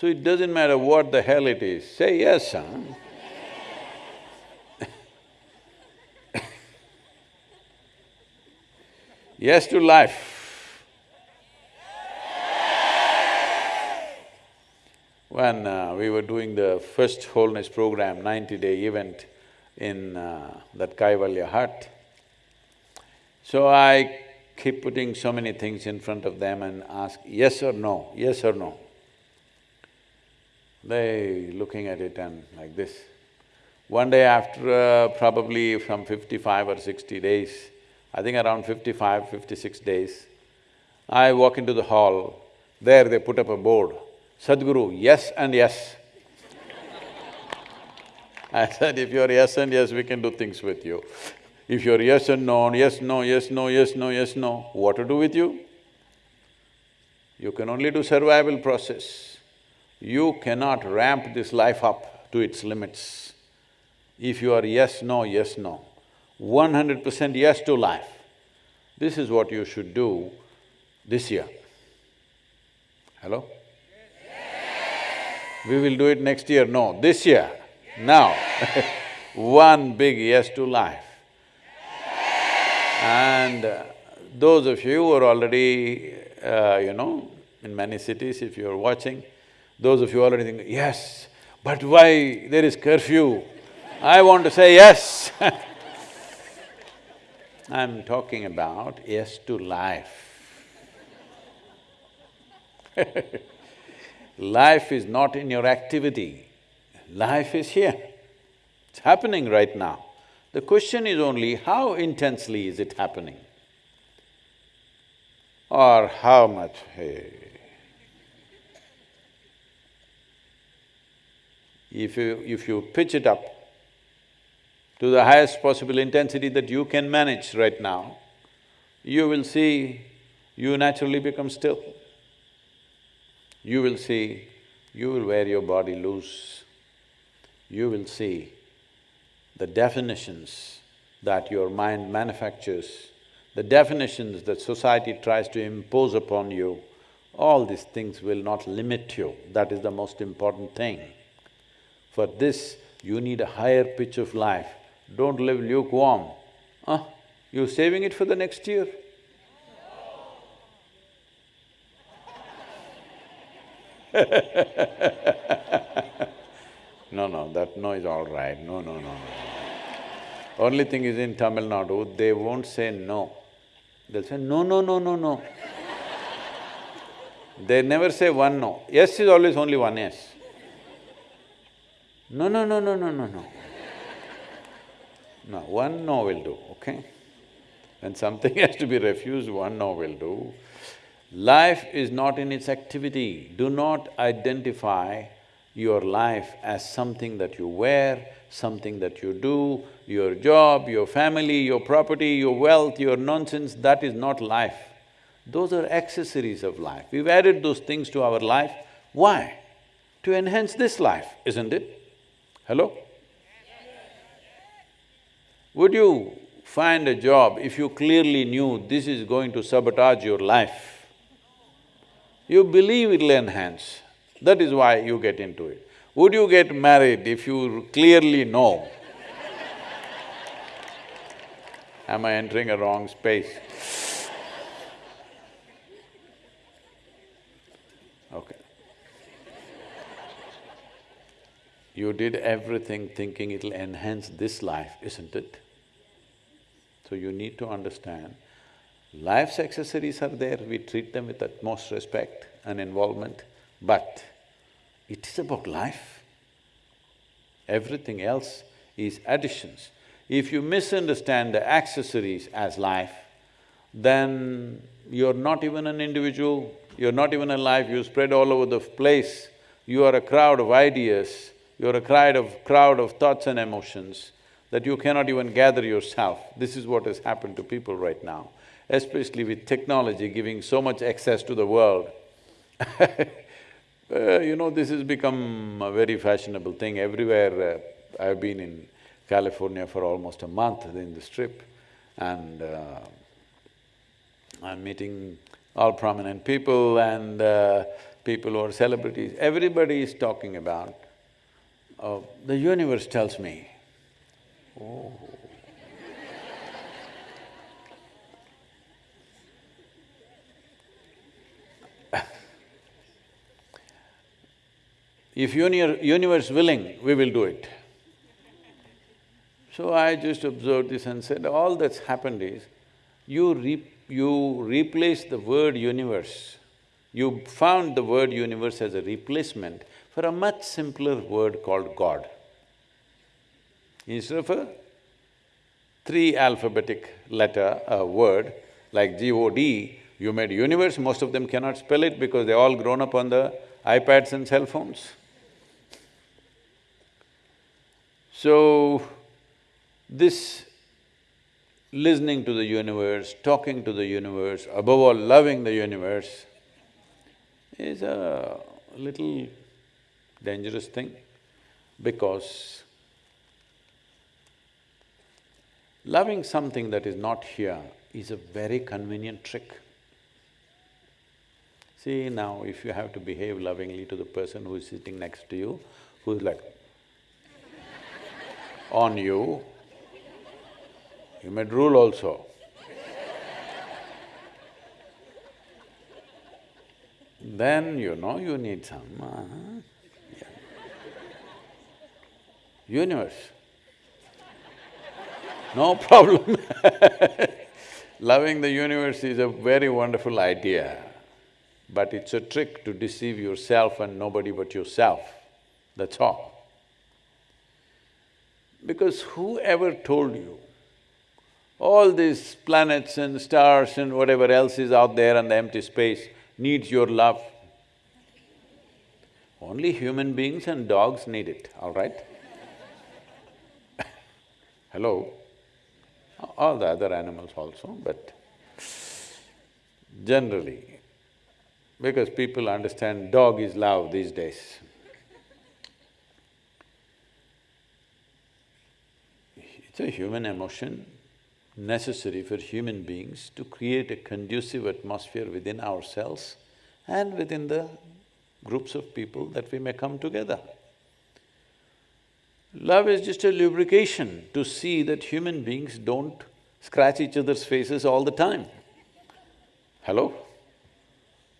So it doesn't matter what the hell it is, say yes, huh? yes to life. When uh, we were doing the first wholeness program, ninety-day event in uh, that Kaivalya hut, so I keep putting so many things in front of them and ask yes or no, yes or no. They looking at it and like this. One day after uh, probably from fifty-five or sixty days, I think around 55, 56 days, I walk into the hall, there they put up a board, Sadhguru, yes and yes. I said, if you're yes and yes, we can do things with you. If you're yes and no, yes, no, yes, no, yes, no, yes, no, what to do with you? You can only do survival process. You cannot ramp this life up to its limits. If you are yes, no, yes, no, one hundred percent yes to life, this is what you should do this year. Hello? We will do it next year, no, this year, now one big yes to life. And uh, those of you who are already, uh, you know, in many cities, if you're watching, those of you already think, yes, but why there is curfew? I want to say yes I'm talking about yes to life. life is not in your activity, life is here. It's happening right now. The question is only how intensely is it happening? Or how much, hey. If you… if you pitch it up to the highest possible intensity that you can manage right now, you will see you naturally become still. You will see you will wear your body loose. You will see the definitions that your mind manufactures, the definitions that society tries to impose upon you, all these things will not limit you, that is the most important thing. For this, you need a higher pitch of life, don't live lukewarm. Huh? You saving it for the next year? no, no, that no is all right, no, no, no, no. Only thing is in Tamil Nadu, they won't say no. They'll say no, no, no, no, no. They never say one no. Yes is always only one yes. No, no, no, no, no, no, no. No, one no will do, okay? When something has to be refused, one no will do. Life is not in its activity. Do not identify your life as something that you wear, something that you do, your job, your family, your property, your wealth, your nonsense, that is not life. Those are accessories of life. We've added those things to our life. Why? To enhance this life, isn't it? Hello? Would you find a job if you clearly knew this is going to sabotage your life? You believe it'll enhance, that is why you get into it. Would you get married if you clearly know? Am I entering a wrong space? You did everything thinking it'll enhance this life, isn't it? So you need to understand, life's accessories are there, we treat them with utmost respect and involvement, but it is about life. Everything else is additions. If you misunderstand the accessories as life, then you're not even an individual, you're not even alive, you spread all over the place, you are a crowd of ideas, you're a crowd of… crowd of thoughts and emotions that you cannot even gather yourself. This is what has happened to people right now, especially with technology giving so much access to the world. uh, you know, this has become a very fashionable thing everywhere. Uh, I've been in California for almost a month in the Strip and uh, I'm meeting all prominent people and uh, people who are celebrities. Everybody is talking about, uh, the universe tells me, Oh. if universe willing, we will do it. So I just observed this and said, all that's happened is, you re you replace the word universe, you found the word universe as a replacement for a much simpler word called God. Instead of a three alphabetic letter, a word like G-O-D, you made universe, most of them cannot spell it because they all grown up on the iPads and cell phones. So, this listening to the universe, talking to the universe, above all loving the universe, is a little dangerous thing because loving something that is not here is a very convenient trick. See now, if you have to behave lovingly to the person who is sitting next to you, who is like on you, you may drool also. then you know you need some uh, yeah. Universe. No problem Loving the universe is a very wonderful idea, but it's a trick to deceive yourself and nobody but yourself, that's all. Because whoever told you all these planets and stars and whatever else is out there and the empty space needs your love. Only human beings and dogs need it, all right? Hello? All the other animals also, but generally, because people understand dog is love these days. It's a human emotion, necessary for human beings to create a conducive atmosphere within ourselves and within the groups of people that we may come together. Love is just a lubrication to see that human beings don't scratch each other's faces all the time. Hello?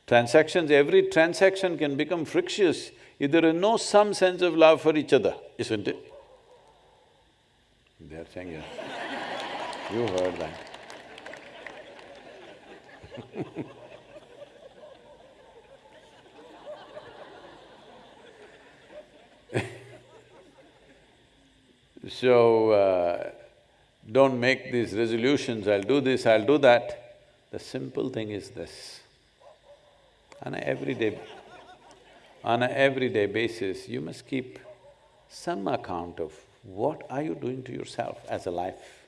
Transactions, every transaction can become frictious if there is no some sense of love for each other, isn't it? They're saying yes. You heard that. so, uh, don't make these resolutions, I'll do this, I'll do that. The simple thing is this. On a everyday… on a everyday basis, you must keep some account of what are you doing to yourself as a life.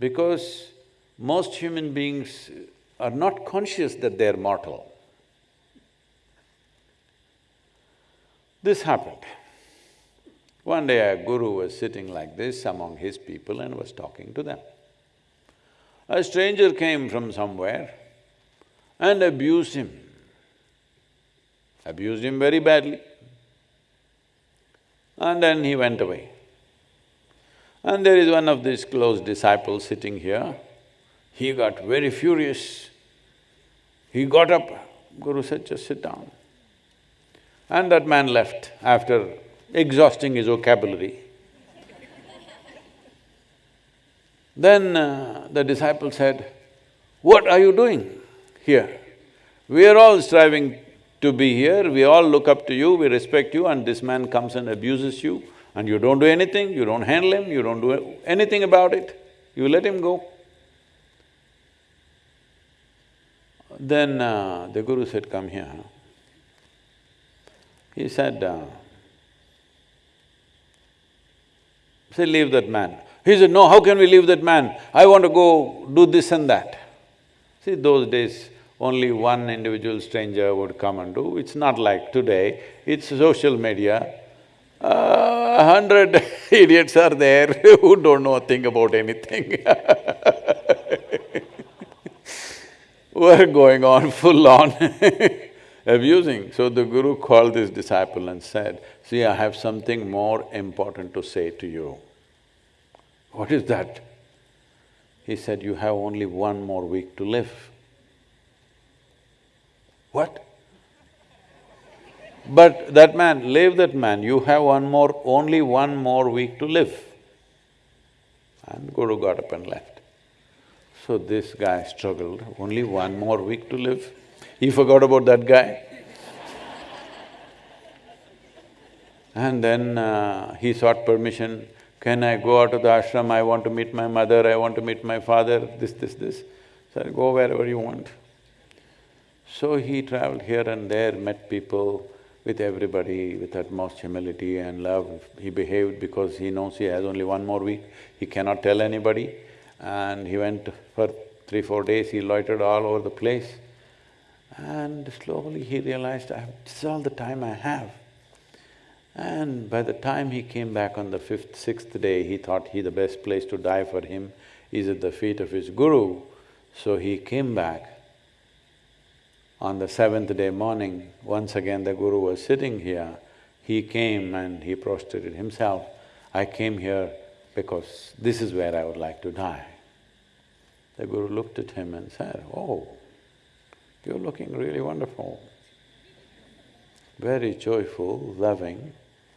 because most human beings are not conscious that they're mortal. This happened. One day a guru was sitting like this among his people and was talking to them. A stranger came from somewhere and abused him, abused him very badly. And then he went away. And there is one of these close disciples sitting here, he got very furious. He got up, Guru said, just sit down. And that man left after exhausting his vocabulary. then uh, the disciple said, what are you doing here? We are all striving to be here, we all look up to you, we respect you and this man comes and abuses you and you don't do anything, you don't handle him, you don't do anything about it, you let him go. Then uh, the guru said, come here. He said, uh, say, leave that man. He said, no, how can we leave that man? I want to go do this and that. See, those days, only one individual stranger would come and do. It's not like today, it's social media. Uh, a hundred idiots are there who don't know a thing about anything We're going on full on abusing. So the guru called this disciple and said, see, I have something more important to say to you. What is that? He said, you have only one more week to live. What? But that man, leave that man, you have one more… only one more week to live. And Guru got up and left. So this guy struggled, only one more week to live. He forgot about that guy. And then uh, he sought permission, can I go out of the ashram, I want to meet my mother, I want to meet my father, this, this, this. So go wherever you want. So he traveled here and there, met people, with everybody with utmost humility and love. He behaved because he knows he has only one more week, he cannot tell anybody. And he went for three, four days, he loitered all over the place. And slowly he realized, I have… this is all the time I have. And by the time he came back on the fifth, sixth day, he thought he the best place to die for him is at the feet of his guru. So he came back. On the seventh day morning, once again the guru was sitting here. He came and he prostrated himself. I came here because this is where I would like to die. The guru looked at him and said, oh, you're looking really wonderful. Very joyful, loving,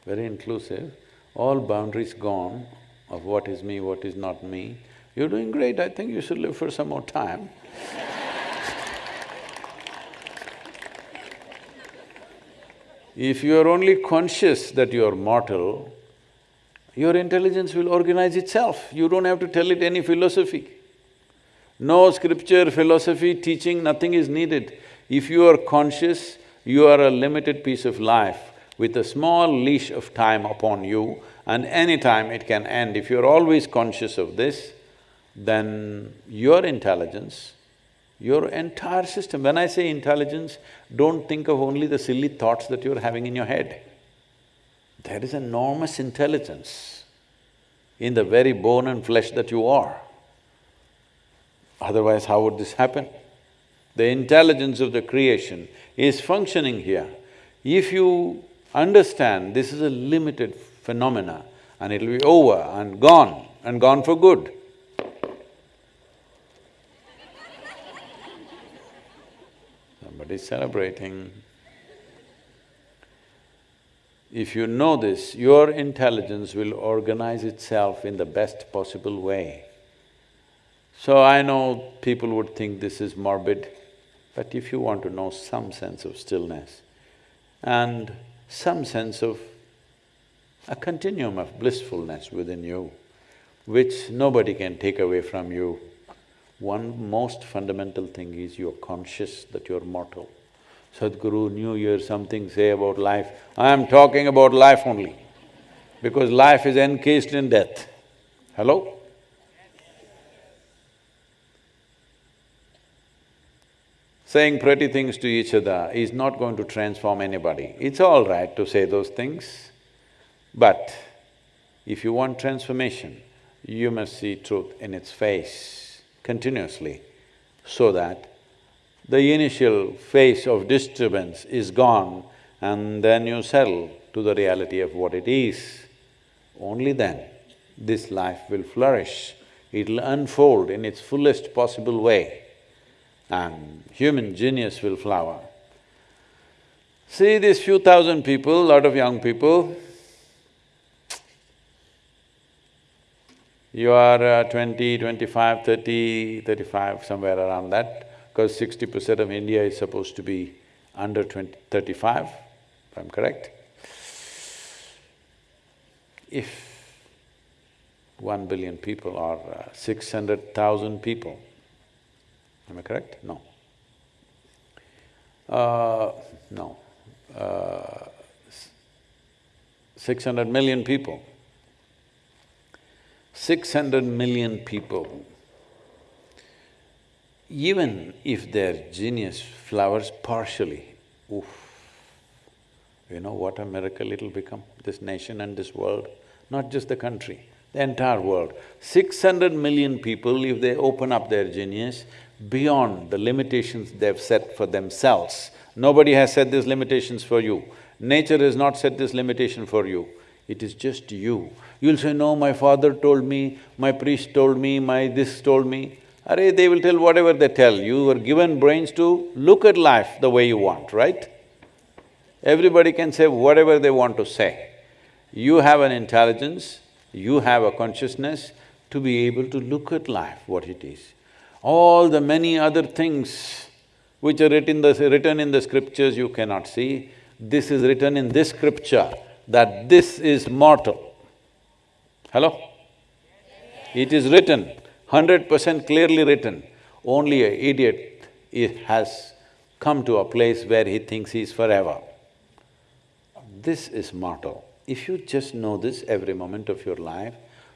very inclusive, all boundaries gone of what is me, what is not me. You're doing great, I think you should live for some more time. if you are only conscious that you are mortal, your intelligence will organize itself. You don't have to tell it any philosophy. No scripture, philosophy, teaching, nothing is needed. If you are conscious, you are a limited piece of life with a small leash of time upon you and any time it can end. If you're always conscious of this, then your intelligence, your entire system… When I say intelligence, don't think of only the silly thoughts that you're having in your head. There is enormous intelligence in the very bone and flesh that you are. Otherwise, how would this happen? The intelligence of the creation is functioning here. If you understand this is a limited phenomena and it'll be over and gone and gone for good, Somebody's celebrating. If you know this, your intelligence will organize itself in the best possible way. So I know people would think this is morbid, but if you want to know some sense of stillness and some sense of a continuum of blissfulness within you, which nobody can take away from you, one most fundamental thing is you're conscious that you're mortal. Sadhguru, New Year, something say about life, I am talking about life only, because life is encased in death. Hello? Saying pretty things to each other is not going to transform anybody. It's all right to say those things, but if you want transformation, you must see truth in its face continuously so that the initial phase of disturbance is gone and then you settle to the reality of what it is. Only then this life will flourish, it'll unfold in its fullest possible way and human genius will flower. See these few thousand people, lot of young people, you are uh, 20, 25, 30, 35, somewhere around that because sixty percent of India is supposed to be under 20, 35, if I'm correct. If one billion people are uh, six hundred thousand people, am I correct? No. Uh, no. Uh, six hundred million people. Six hundred million people even if their genius flowers partially, oof, you know what a miracle it'll become, this nation and this world, not just the country, the entire world. Six hundred million people, if they open up their genius beyond the limitations they've set for themselves, nobody has set these limitations for you. Nature has not set this limitation for you, it is just you. You'll say, no, my father told me, my priest told me, my this told me. Array, they will tell whatever they tell. You were given brains to look at life the way you want, right? Everybody can say whatever they want to say. You have an intelligence, you have a consciousness to be able to look at life, what it is. All the many other things which are written, the, written in the scriptures you cannot see, this is written in this scripture, that this is mortal. Hello? It is written hundred percent clearly written, only a idiot has come to a place where he thinks he is forever. This is mortal. If you just know this every moment of your life,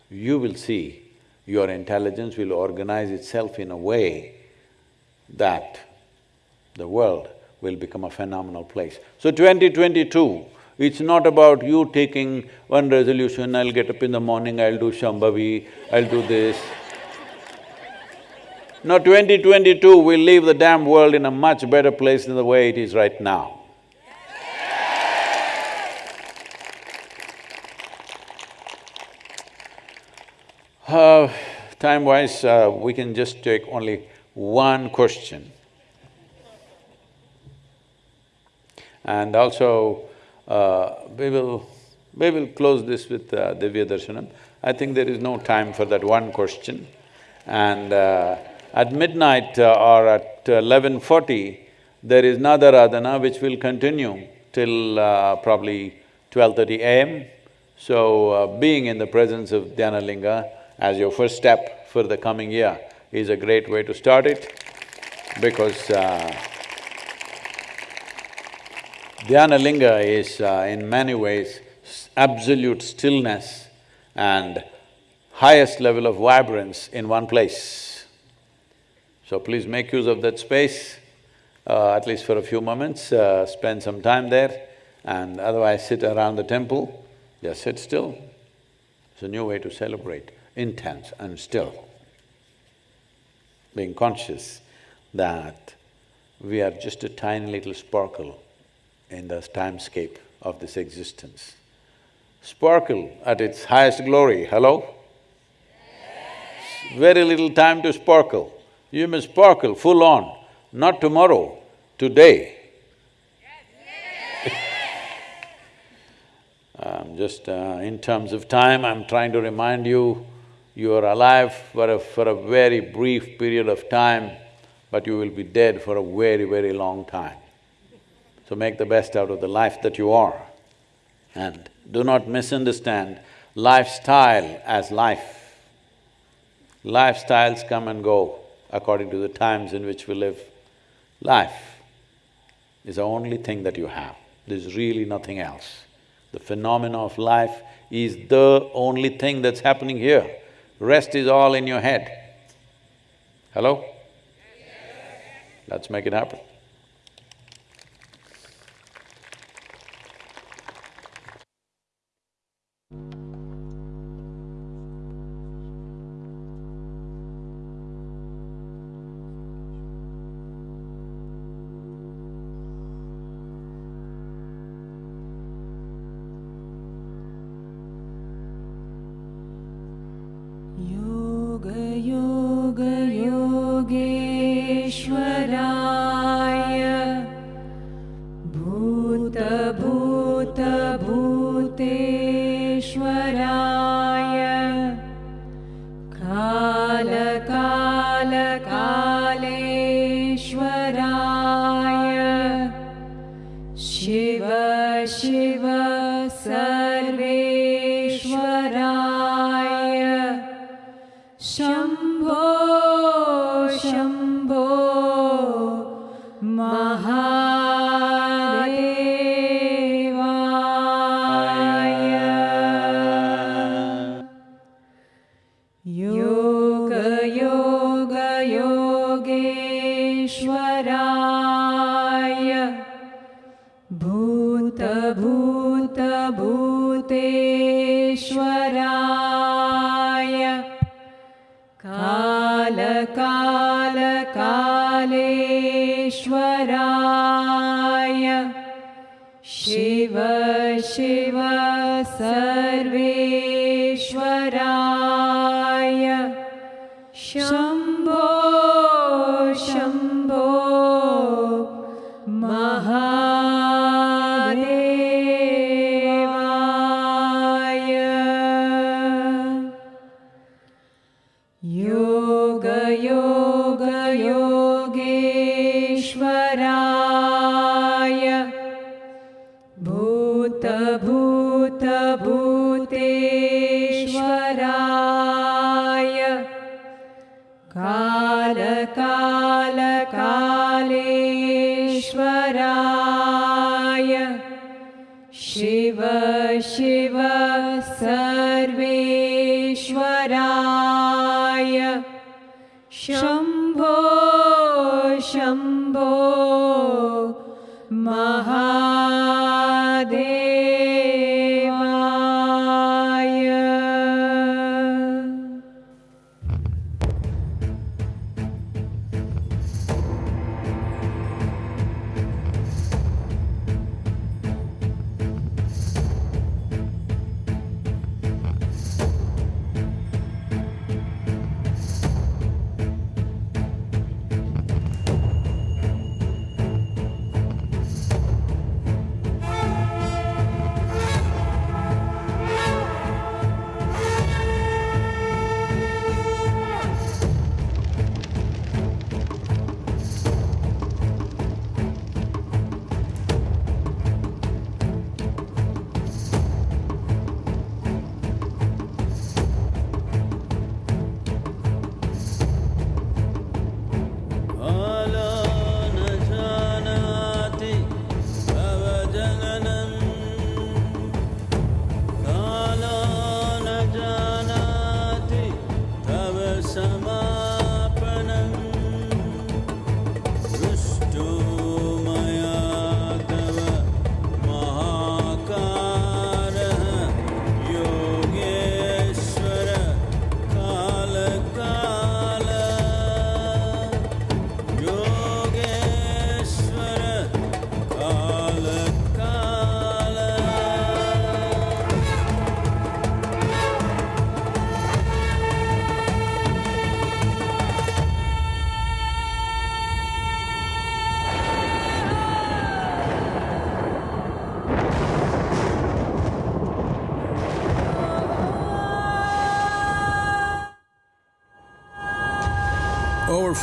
you will see your intelligence will organize itself in a way that the world will become a phenomenal place. So 2022, it's not about you taking one resolution, I'll get up in the morning, I'll do Shambhavi, I'll do this. No, 2022 will leave the damn world in a much better place than the way it is right now. Uh, time-wise, uh, we can just take only one question. And also, uh, we will… we will close this with uh, Divya Darshanam. I think there is no time for that one question. And uh, at midnight uh, or at eleven forty, there is Nadaradhana which will continue till uh, probably twelve thirty AM. So, being in the presence of Dhyanalinga as your first step for the coming year is a great way to start it because uh, Dhyana Linga is uh, in many ways absolute stillness and highest level of vibrance in one place. So please make use of that space, uh, at least for a few moments, uh, spend some time there and otherwise sit around the temple, just sit still. It's a new way to celebrate, intense and still. Being conscious that we are just a tiny little sparkle in the timescape of this existence. Sparkle at its highest glory, hello? Very little time to sparkle. You must sparkle full on, not tomorrow, today. um, just uh, in terms of time, I'm trying to remind you, you are alive for a… for a very brief period of time, but you will be dead for a very, very long time. So make the best out of the life that you are. And do not misunderstand lifestyle as life. Lifestyles come and go according to the times in which we live. Life is the only thing that you have, there's really nothing else. The phenomena of life is the only thing that's happening here. Rest is all in your head. Hello? Let's make it happen. Shambho Shambho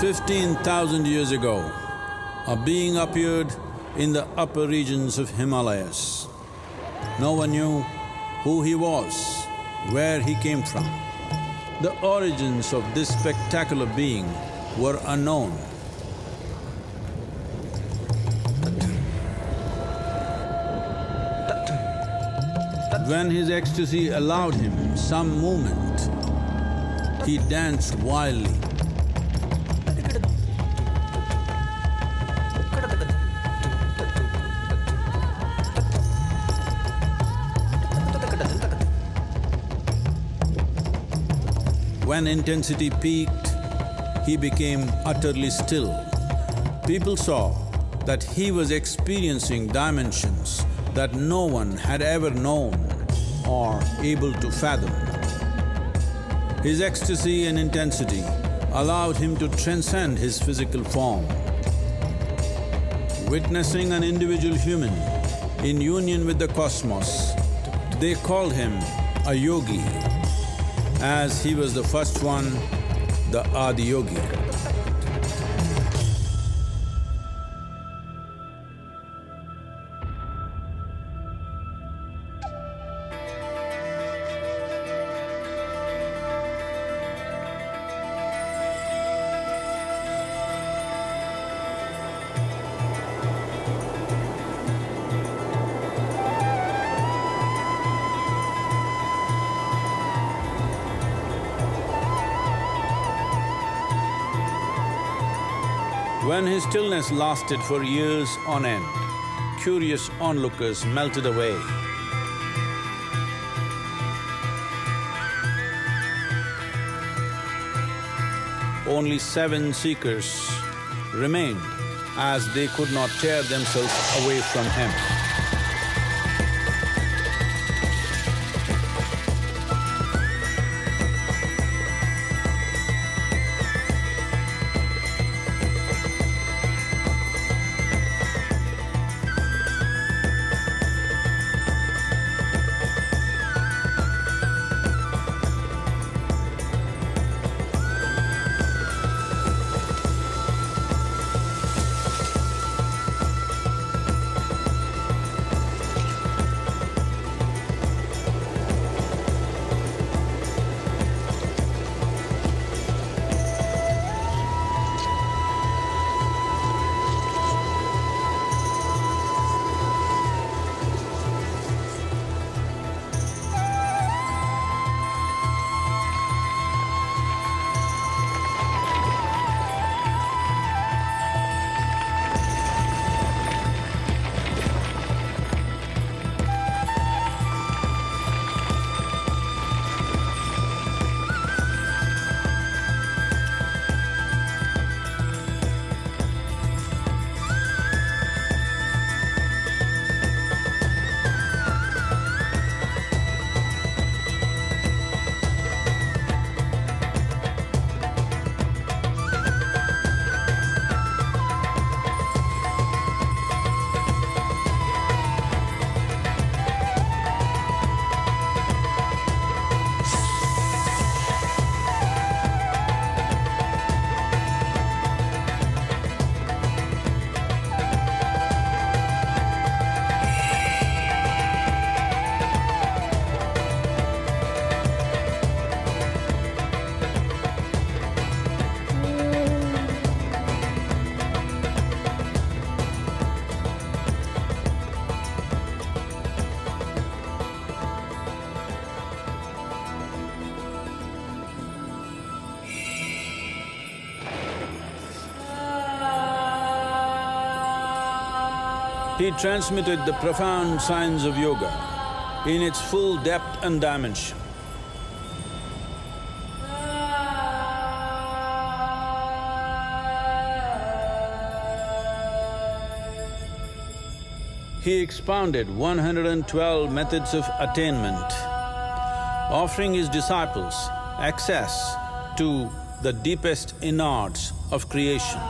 fifteen thousand years ago, a being appeared in the upper regions of Himalayas. No one knew who he was, where he came from. The origins of this spectacular being were unknown. When his ecstasy allowed him some movement, he danced wildly. When intensity peaked, he became utterly still. People saw that he was experiencing dimensions that no one had ever known or able to fathom. His ecstasy and intensity allowed him to transcend his physical form. Witnessing an individual human in union with the cosmos, they called him a yogi, as he was the first one, the Adiyogi. His stillness lasted for years on end, curious onlookers melted away. Only seven seekers remained as they could not tear themselves away from him. He transmitted the profound science of yoga in its full depth and dimension. He expounded 112 methods of attainment, offering his disciples access to the deepest innards of creation.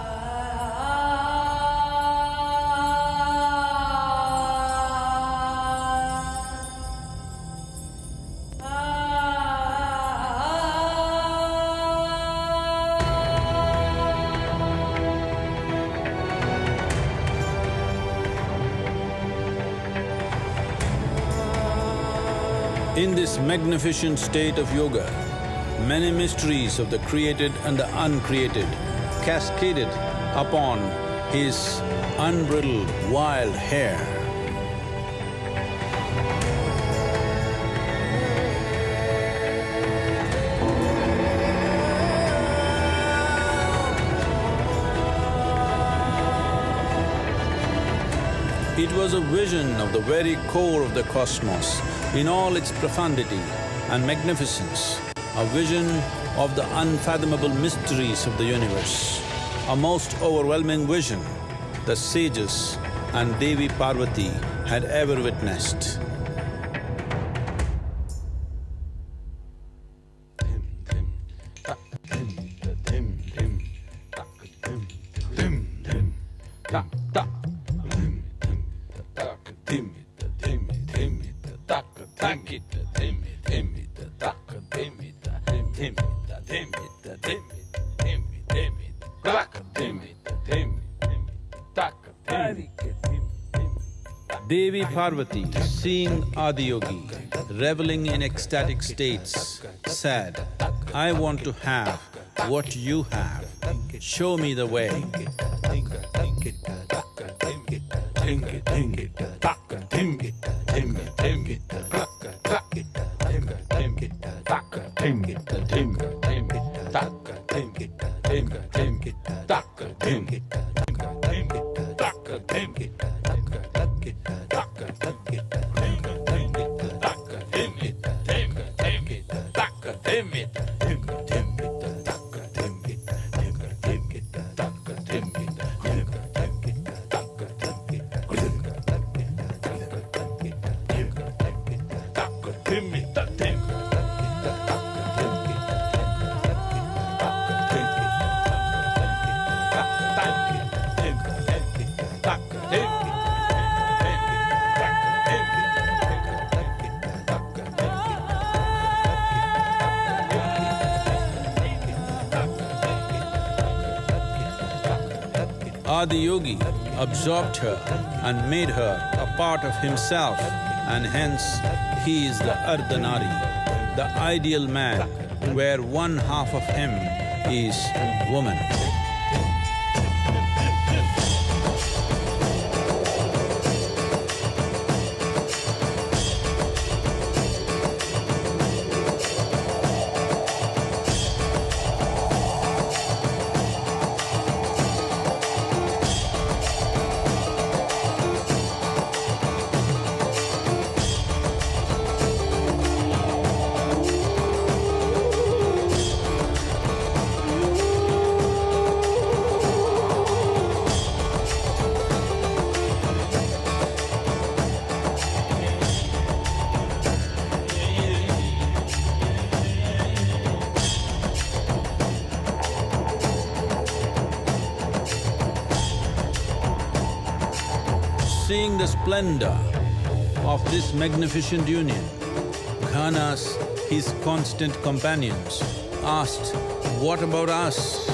Magnificent state of yoga, many mysteries of the created and the uncreated cascaded upon his unbridled wild hair. Was a vision of the very core of the cosmos in all its profundity and magnificence, a vision of the unfathomable mysteries of the universe, a most overwhelming vision the sages and Devi Parvati had ever witnessed. Parvati, seeing Adiyogi reveling in ecstatic states, said, I want to have what you have, show me the way. Adiyogi absorbed her and made her a part of himself and hence he is the Ardhanari, the ideal man where one half of him is woman. Splendor of this magnificent union, Ghanas, his constant companions, asked, what about us?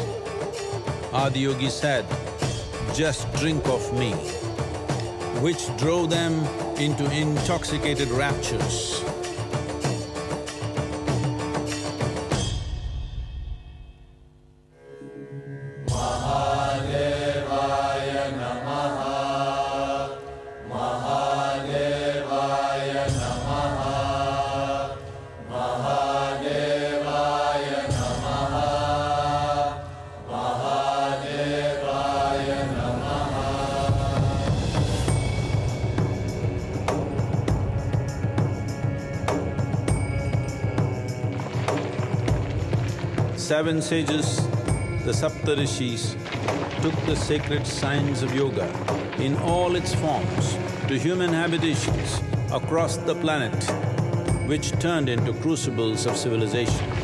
Adiyogi said, just drink of me, which drove them into intoxicated raptures. Seven sages, the Saptarishis, took the sacred science of yoga in all its forms to human habitations across the planet, which turned into crucibles of civilization.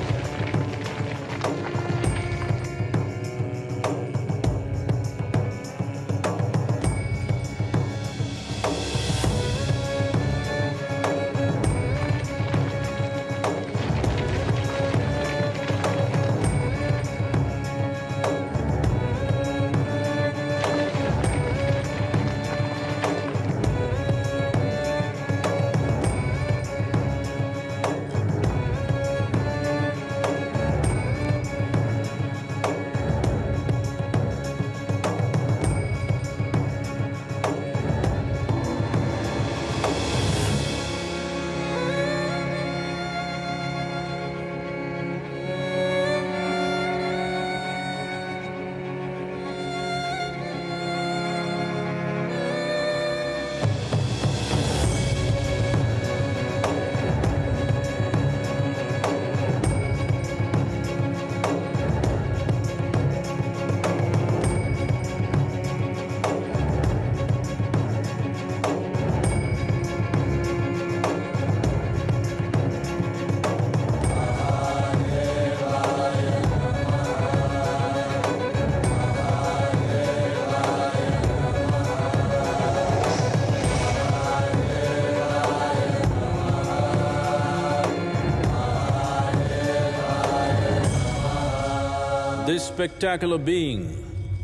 spectacular being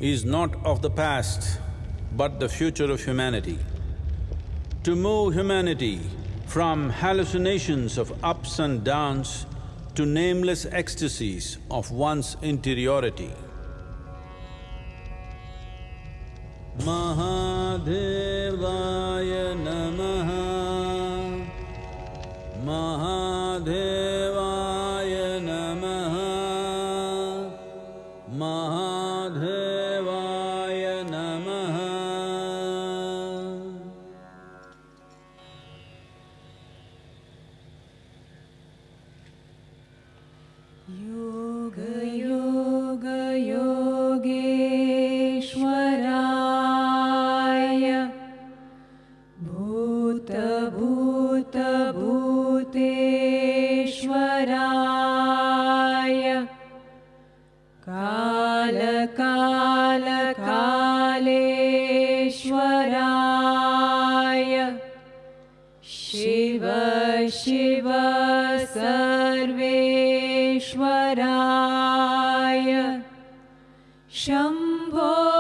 is not of the past, but the future of humanity. To move humanity from hallucinations of ups and downs to nameless ecstasies of one's interiority. सर्वेश्वराय Shambho